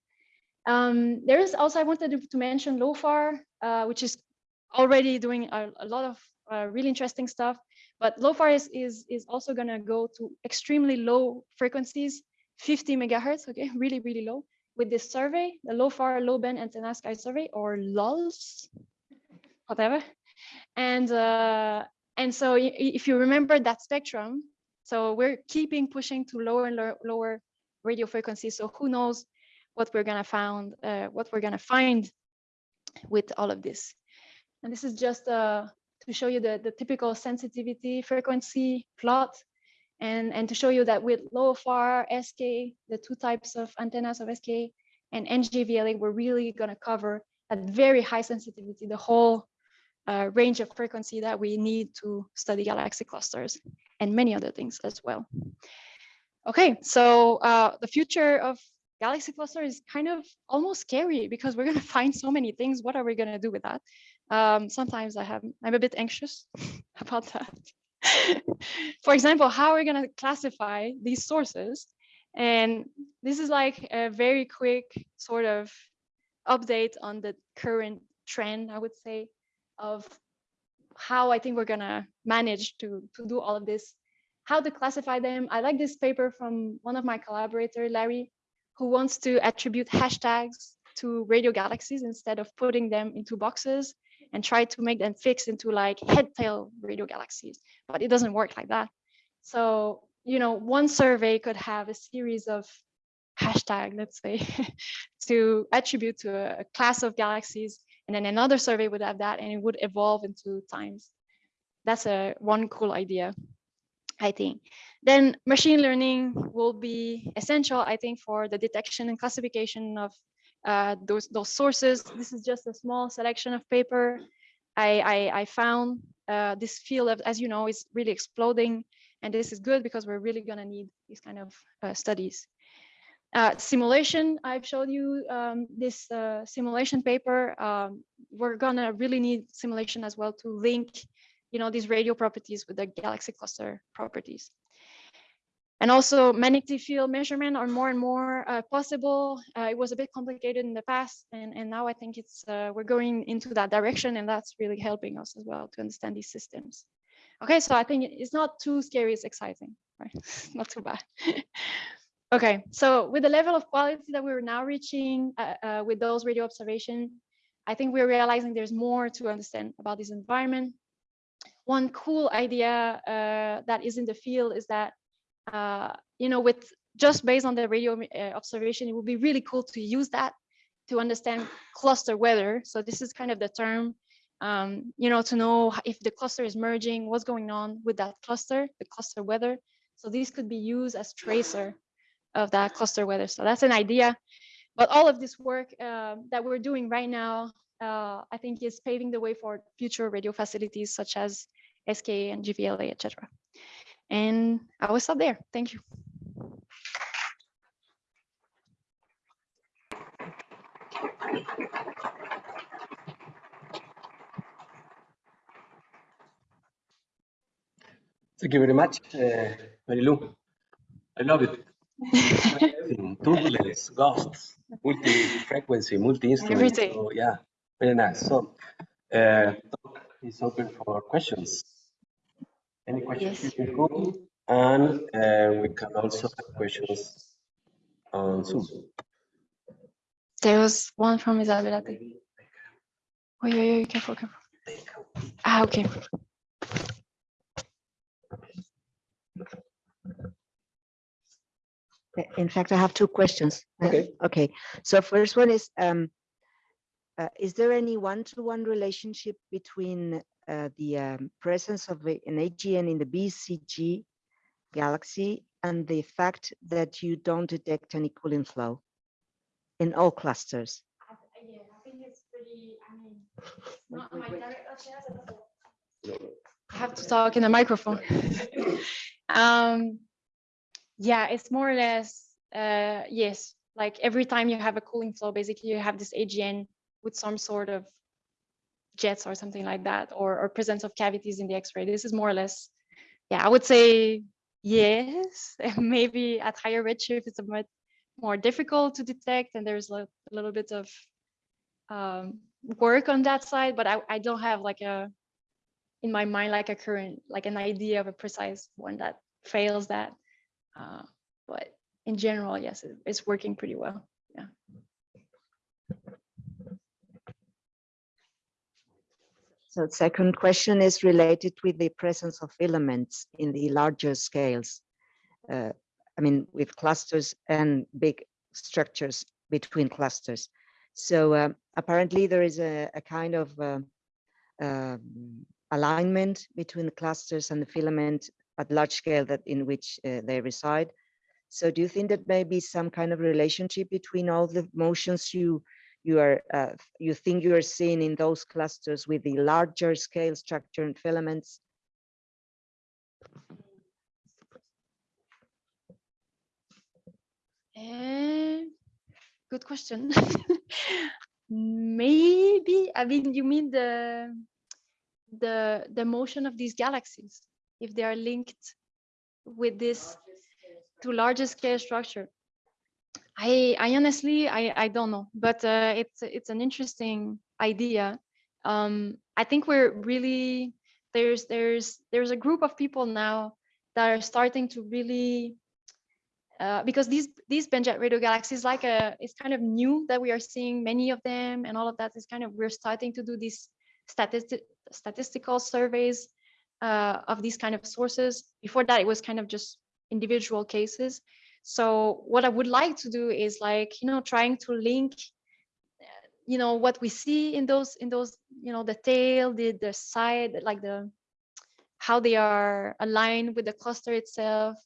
Um, there is also, I wanted to, mention LOFAR, uh, which is already doing a, a lot of uh, really interesting stuff. But LOFAR is, is, is also gonna go to extremely low frequencies, 50 megahertz, okay, really, really low, with this survey, the LOFAR Low Band Antenna Sky Survey, or LoLSS, whatever. And, uh, and so if you remember that spectrum, so we're keeping pushing to lower and lower, lower radio frequencies. So who knows what we're gonna find, uh, what we're gonna find with all of this. And this is just uh, to show you the, the typical sensitivity frequency plot and, and to show you that with LOFAR, SKA, the two types of antennas of SKA and NGVLA, we're really gonna cover at very high sensitivity, the whole uh, range of frequency that we need to study galaxy clusters and many other things as well. Okay, so uh, the future of galaxy cluster is kind of almost scary because we're going to find so many things. What are we going to do with that? Um, sometimes I have, I'm a bit anxious about that. For example, how are we going to classify these sources? And this is like a very quick sort of update on the current trend, I would say, of how I think we're gonna manage to, to do all of this, how to classify them. I like this paper from one of my collaborators, Larry, who wants to attribute hashtags to radio galaxies instead of putting them into boxes and try to make them fix into like head tail radio galaxies, but it doesn't work like that. So, you know, one survey could have a series of hashtag, let's say, to attribute to a, a class of galaxies. And then another survey would have that and it would evolve into times. That's a one cool idea, I think. Then machine learning will be essential, I think, for the detection and classification of uh, those, those sources. This is just a small selection of paper I, I, I found. Uh, this field, of, as you know, is really exploding. And this is good because we're really going to need these kind of uh, studies. Uh, simulation, I've showed you um, this uh, simulation paper. Um, we're gonna really need simulation as well to link, you know, these radio properties with the galaxy cluster properties. And also magnetic field measurement are more and more uh, possible. Uh, it was a bit complicated in the past, and, and now I think it's uh, we're going into that direction, and that's really helping us as well to understand these systems. Okay, so I think it's not too scary, it's exciting, right? not too bad. okay, so with the level of quality that we're now reaching uh, uh, with those radio observation, I think we're realizing there's more to understand about this environment. One cool idea uh, that is in the field is that, uh, you know, with just based on the radio uh, observation, it would be really cool to use that to understand cluster weather. So this is kind of the term um, you know, to know if the cluster is merging, what's going on with that cluster, the cluster weather. So these could be used as tracer of that cluster weather. So that's an idea. But all of this work uh, that we're doing right now, uh, I think is paving the way for future radio facilities such as SKA and GVLA, etc. And I will stop there. Thank you. Thank you very much, uh, Marilu. I love it. Turbulence, ghosts, multi-frequency, multi-instrument. Everything. So, yeah, very nice. So, uh, talk is open for questions. Any questions Yes. you can? And uh, we can also have questions on Zoom. There was one from Isabella. Oh, yeah, yeah, careful, careful. Ah, okay. In fact, I have two questions. Uh, Okay. Okay, so first one is, um, uh, is there any one-to-one relationship between the um, presence of an AGN in the BCG galaxy and the fact that you don't detect any cooling flow in all clusters? Yeah, I think it's pretty, I mean, not my direct, I have to talk in the microphone. um, yeah, it's more or less, uh, yes, like every time you have a cooling flow, basically you have this AGN with some sort of jets or something like that, or, or presence of cavities in the X-ray. This is more or less, yeah, I would say yes. Maybe at higher redshift, it's a bit more difficult to detect, and there's a little bit of um, work on that side, but I, I don't have like a, in my mind, like a current, like an idea of a precise one that fails that. Uh, but in general, yes, it, it's working pretty well. Yeah. So the second question is related with the presence of filaments in the larger scales. Uh, I mean, with clusters and big structures between clusters. So um, apparently there is a, a kind of um, alignment between the clusters and the filament at large scale that in which uh, they reside. So do you think that maybe some kind of relationship between all the motions you you are uh, you think you are seeing in those clusters with the larger scale structure and filaments? Eh, good question. Maybe, I mean, you mean the, the, the motion of these galaxies, if they are linked with this to larger scale structure. I, I honestly, I, I don't know, but uh, it's, it's an interesting idea. Um, I think we're really, there's, there's, there's a group of people now that are starting to really uh, because these these bent-jet radio galaxies like a it's kind of new that we are seeing many of them and all of that is kind of we're starting to do these statistic statistical surveys uh, of these kind of sources. Before that, it was kind of just individual cases. So what I would like to do is like, you know, trying to link, uh, you know, what we see in those, in those, you know, the tail, the, the side, like the, how they are aligned with the cluster itself,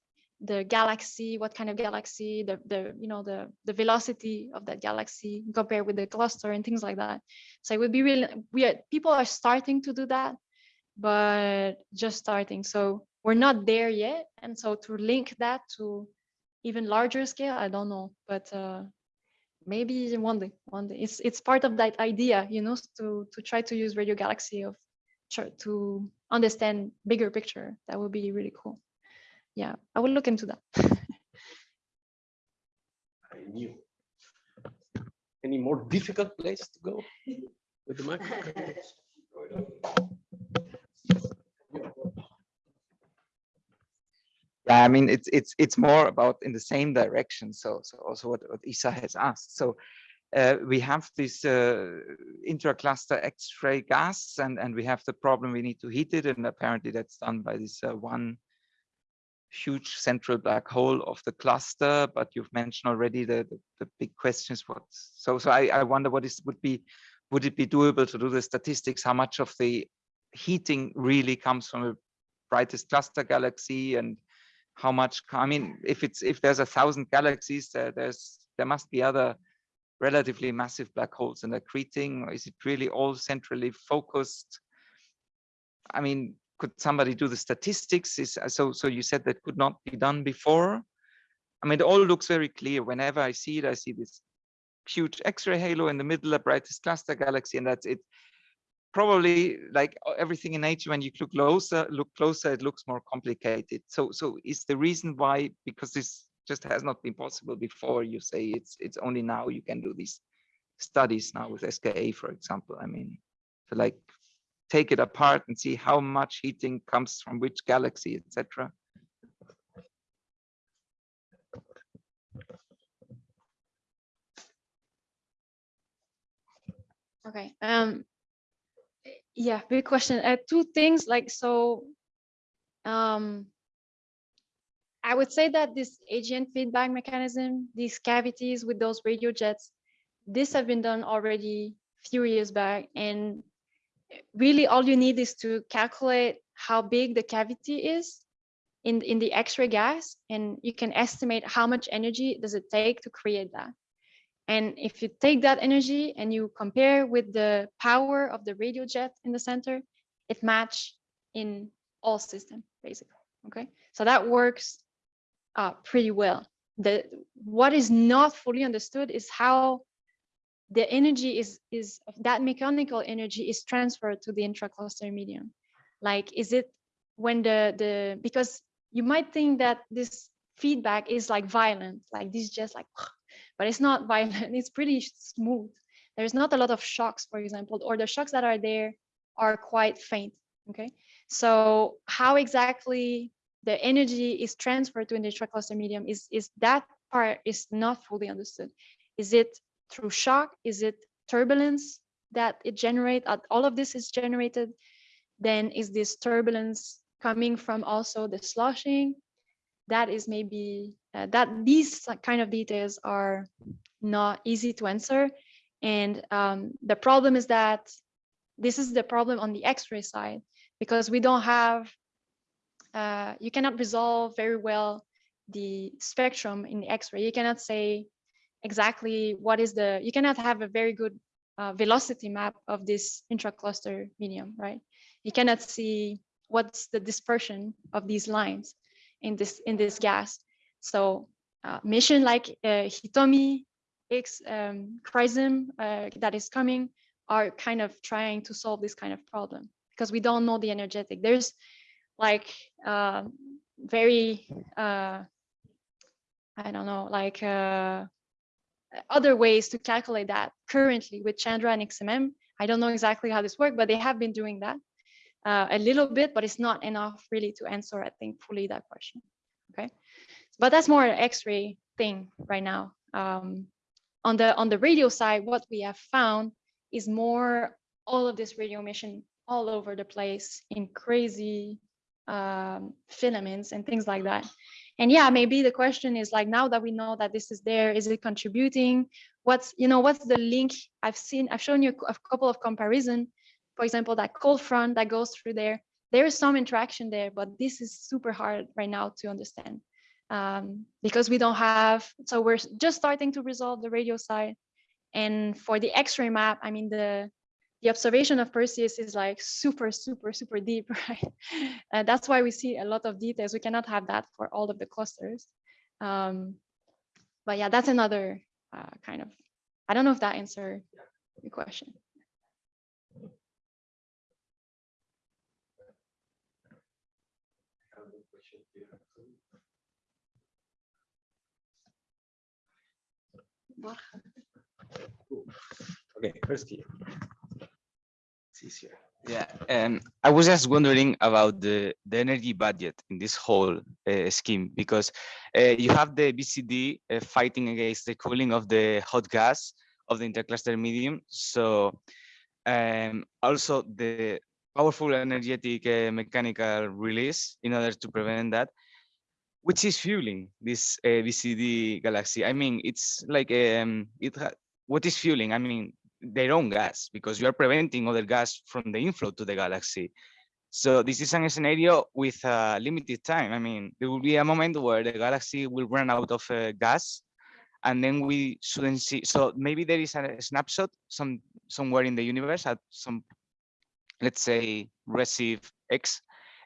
the galaxy, what kind of galaxy, the, the you know, the, the velocity of that galaxy compared with the cluster and things like that. So it would be really, we are, people are starting to do that, but just starting. So we're not there yet. And so to link that to even larger scale, I don't know, but uh, maybe one day, one day. It's it's part of that idea, you know, to to try to use Radio Galaxy of to understand bigger picture. That would be really cool. Yeah, I will look into that. I knew. Any more difficult place to go with the microphone? Yeah, I mean, it's it's it's more about in the same direction. So so also what, what Isa has asked. So uh, we have this uh, intracluster X-ray gas, and and we have the problem. We need to heat it, and apparently that's done by this uh, one huge central black hole of the cluster. But you've mentioned already the the, the big questions. What so so I I wonder what is would be would it be doable to do the statistics? How much of the heating really comes from the brightest cluster galaxy and how much i mean if it's if there's a thousand galaxies there there's there must be other relatively massive black holes and accreting or is it really all centrally focused? I mean could somebody do the statistics? Is uh, so so you said that could not be done before. I mean it all looks very clear. Whenever i see it i see this huge x-ray halo in the middle a brightest cluster galaxy and that's it probably like everything in nature when you look closer look closer it looks more complicated so so is the reason why because this just has not been possible before you say it's it's only now you can do these studies now with ska for example i mean to like take it apart and see how much heating comes from which galaxy etc Okay. Um, yeah, big question. Uh, two things like so. Um, I would say that this AGN feedback mechanism, these cavities with those radio jets, this have been done already a few years back, and really all you need is to calculate how big the cavity is in in the X-ray gas, and you can estimate how much energy does it take to create that. And if you take that energy and you compare with the power of the radio jet in the center, it match in all system basically. Okay, so that works uh, pretty well. The what is not fully understood is how the energy is is that mechanical energy is transferred to the intracluster medium. Like, is it when the the because you might think that this feedback is like violent, like this just like but it's not violent. It's pretty smooth. There's not a lot of shocks, for example, or the shocks that are there are quite faint. Okay, so how exactly the energy is transferred to an intracluster medium is is that part is not fully understood. Is it through shock? Is it turbulence that it generate? All of this is generated. Then is this turbulence coming from also the sloshing? That is maybe uh, that these kind of details are not easy to answer. And um, the problem is that this is the problem on the X-ray side, because we don't have, uh, you cannot resolve very well the spectrum in the X-ray. You cannot say exactly what is the, you cannot have a very good uh, velocity map of this intracluster medium, right? You cannot see what's the dispersion of these lines in this in this gas. So uh, mission like uh, Hitomi, X, um, XRISM uh, that is coming are kind of trying to solve this kind of problem because we don't know the energetic. There's like uh, very, uh, I don't know, like uh, other ways to calculate that currently with Chandra and XMM. I don't know exactly how this works, but they have been doing that uh, a little bit, but it's not enough really to answer, I think, fully that question. Okay but that's more an x-ray thing right now um, on the on the radio side what we have found is more all of this radio emission all over the place in crazy um, filaments and things like that And yeah, maybe the question is like, now that we know that this is there, is it contributing? What's, you know, what's the link? I've seen, I've shown you a couple of comparison. For example, that cold front that goes through there, there is some interaction there, but this is super hard right now to understand um, because we don't have, so we're just starting to resolve the radio side. And for the X-ray map, I mean, the, the observation of Perseus is like super, super, super deep, right? Uh, that's why we see a lot of details. We cannot have that for all of the clusters. Um, but yeah, that's another uh, kind of, I don't know if that answered your question. Okay, first here. It's easier. Yeah, um, I was just wondering about the, the energy budget in this whole uh, scheme because uh, you have the BCG uh, fighting against the cooling of the hot gas of the intercluster medium. So um, also the powerful energetic uh, mechanical release in order to prevent that, which is fueling this uh, BCG galaxy. I mean, it's like um, it. ha- What is fueling? I mean, their own gas because you are preventing other gas from the inflow to the galaxy. So this is an scenario with a limited time. I mean, there will be a moment where the galaxy will run out of uh, gas and then we shouldn't see. So maybe there is a snapshot some somewhere in the universe at some, let's say, receive X,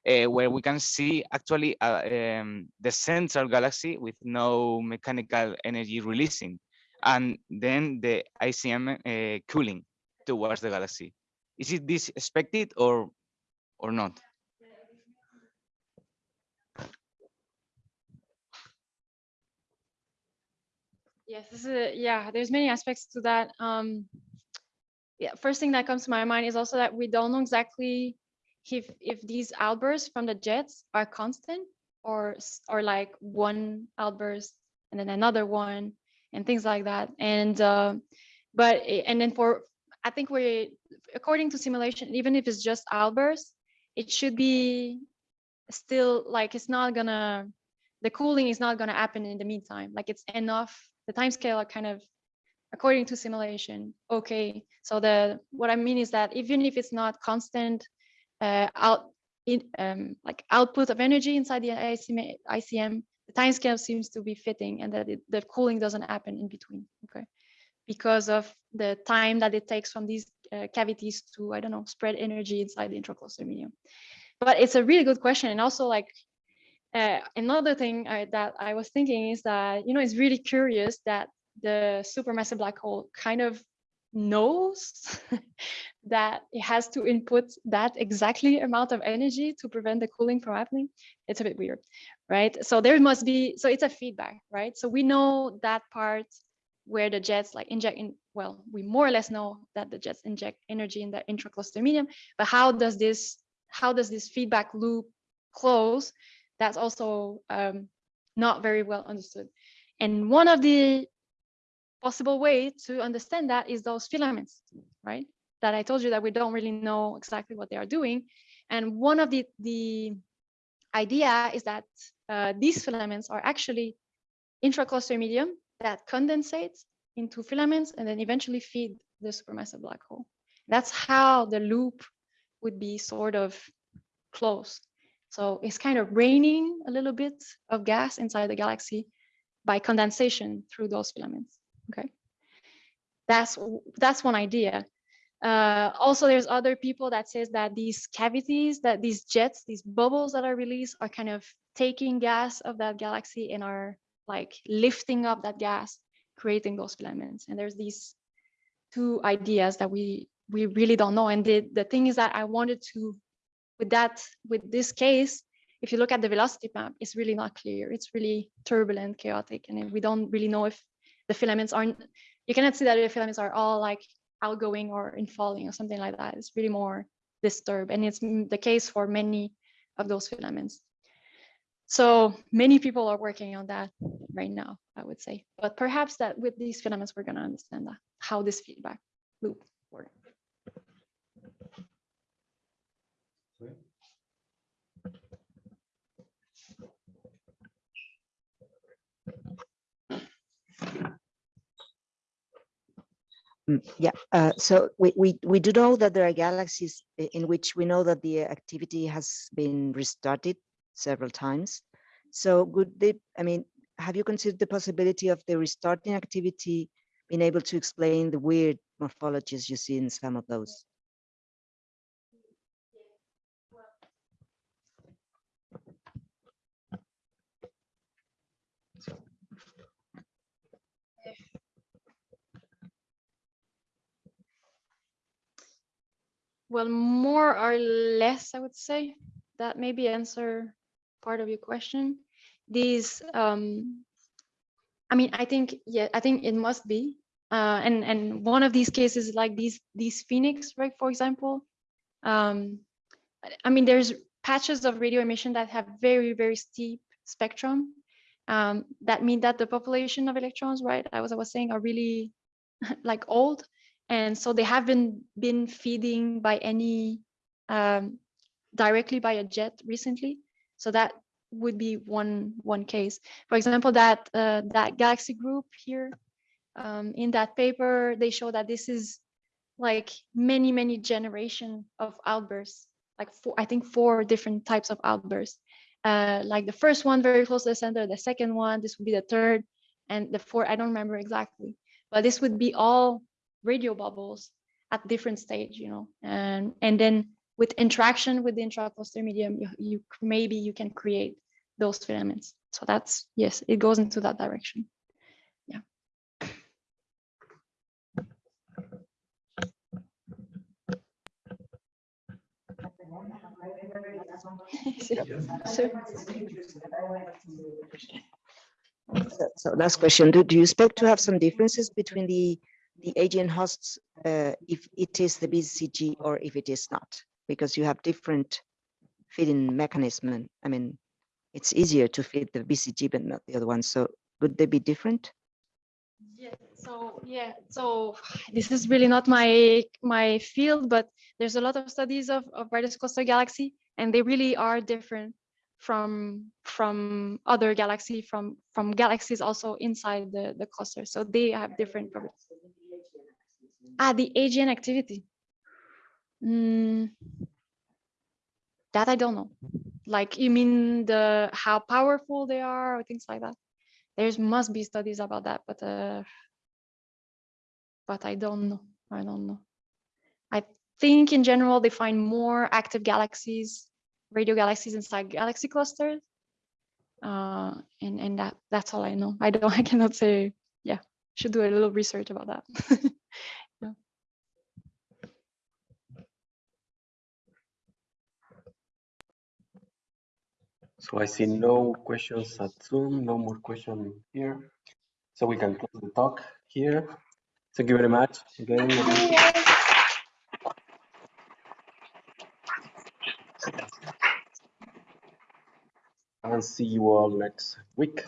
uh, where we can see actually uh, um, the central galaxy with no mechanical energy releasing and then the ICM uh, cooling towards the galaxy. Is it this expected or or not? Yes, this is a, yeah, there's many aspects to that. Um, yeah, first thing that comes to my mind is also that we don't know exactly if if these outbursts from the jets are constant or or like one outburst and then another one and things like that. And uh, but and then for I think we according to simulation, even if it's just outbursts, it should be still like it's not gonna the cooling is not gonna happen in the meantime. Like it's enough. The time scale are kind of according to simulation. Okay. So the what I mean is that even if it's not constant uh, out in um, like output of energy inside the ICM, the time scale seems to be fitting and that it, the cooling doesn't happen in between. Okay. Because of the time that it takes from these uh, cavities to, I don't know, spread energy inside the intracluster medium. But it's a really good question. And also like uh, another thing I, that I was thinking is that, you know, it's really curious that the supermassive black hole kind of knows that it has to input that exactly amount of energy to prevent the cooling from happening. It's a bit weird, right? So there must be, so it's a feedback, right? So we know that part where the jets like inject in, well, we more or less know that the jets inject energy in the intracluster medium, but how does this, how does this feedback loop close? That's also um, not very well understood. And one of the possible way to understand that is those filaments, right? That I told you that we don't really know exactly what they are doing. And one of the, the idea is that uh, these filaments are actually intracluster medium that condensates into filaments and then eventually feed the supermassive black hole. That's how the loop would be sort of closed. So it's kind of raining a little bit of gas inside the galaxy by condensation through those filaments. Okay, that's that's one idea. Uh, also, there's other people that says that these cavities, that these jets, these bubbles that are released, are kind of taking gas of that galaxy and are like lifting up that gas, creating those filaments. And there's these two ideas that we we really don't know. And the the thing is that I wanted to, with that, with this case, if you look at the velocity map, it's really not clear. It's really turbulent, chaotic, and we don't really know if the filaments aren't. You cannot see that the filaments are all like outgoing or in falling or something like that. It's really more disturbed, and it's the case for many of those filaments. So many people are working on that right now, I would say. But perhaps that with these filaments, we're going to understand that how this feedback loop works. Mm, Yeah, uh, so we, we, we do know that there are galaxies in which we know that the activity has been restarted several times. So would they, I mean, have you considered the possibility of the restarting activity being able to explain the weird morphologies you see in some of those? Well, more or less, I would say that maybe answer part of your question. These, um, I mean, I think, yeah, I think it must be. Uh, and, and one of these cases like these, these Phoenix, right, for example, um, I- mean, there's patches of radio emission that have very, very steep spectrum. Um, that mean that the population of electrons, right, I was, I was saying are really like old. And so they haven't been feeding by any, um, directly by a jet recently. So that would be one, one case. For example, that, uh, that galaxy group here, um, in that paper, they show that this is like many, many generation of outbursts, like four, I think four different types of outbursts. Uh, like the first one very close to the center, the second one, this would be the third, and the fourth, I don't remember exactly. But this would be all radio bubbles at different stage, you know, and and then with interaction with the intracluster medium, you, you maybe you can create those filaments. So that's yes, it goes into that direction. Yeah. So- So- last question, do, do you expect to have some differences between the, the AGN hosts uh, if it is the BCG or if it is not? Because you have different feeding mechanism. I mean, it's easier to feed the BCG but not the other one. So would they be different? Yeah, so yeah, so this is really not my my field, but there's a lot of studies of, of brightest cluster galaxy, and they really are different from from other galaxy, from from galaxies also inside the, the cluster. So they have different properties. Ah, the AGN activity. Mm, that I don't know. Like you mean the how powerful they are or things like that? There's must be studies about that, but uh, but I don't know. I don't know. I think in general they find more active galaxies, radio galaxies inside galaxy clusters. Uh, and and that that's all I know. I don't. I cannot say. Yeah, should do a little research about that. So I see no questions at Zoom, no more questions here. So we can close the talk here. Thank you very much again. And see you all next week.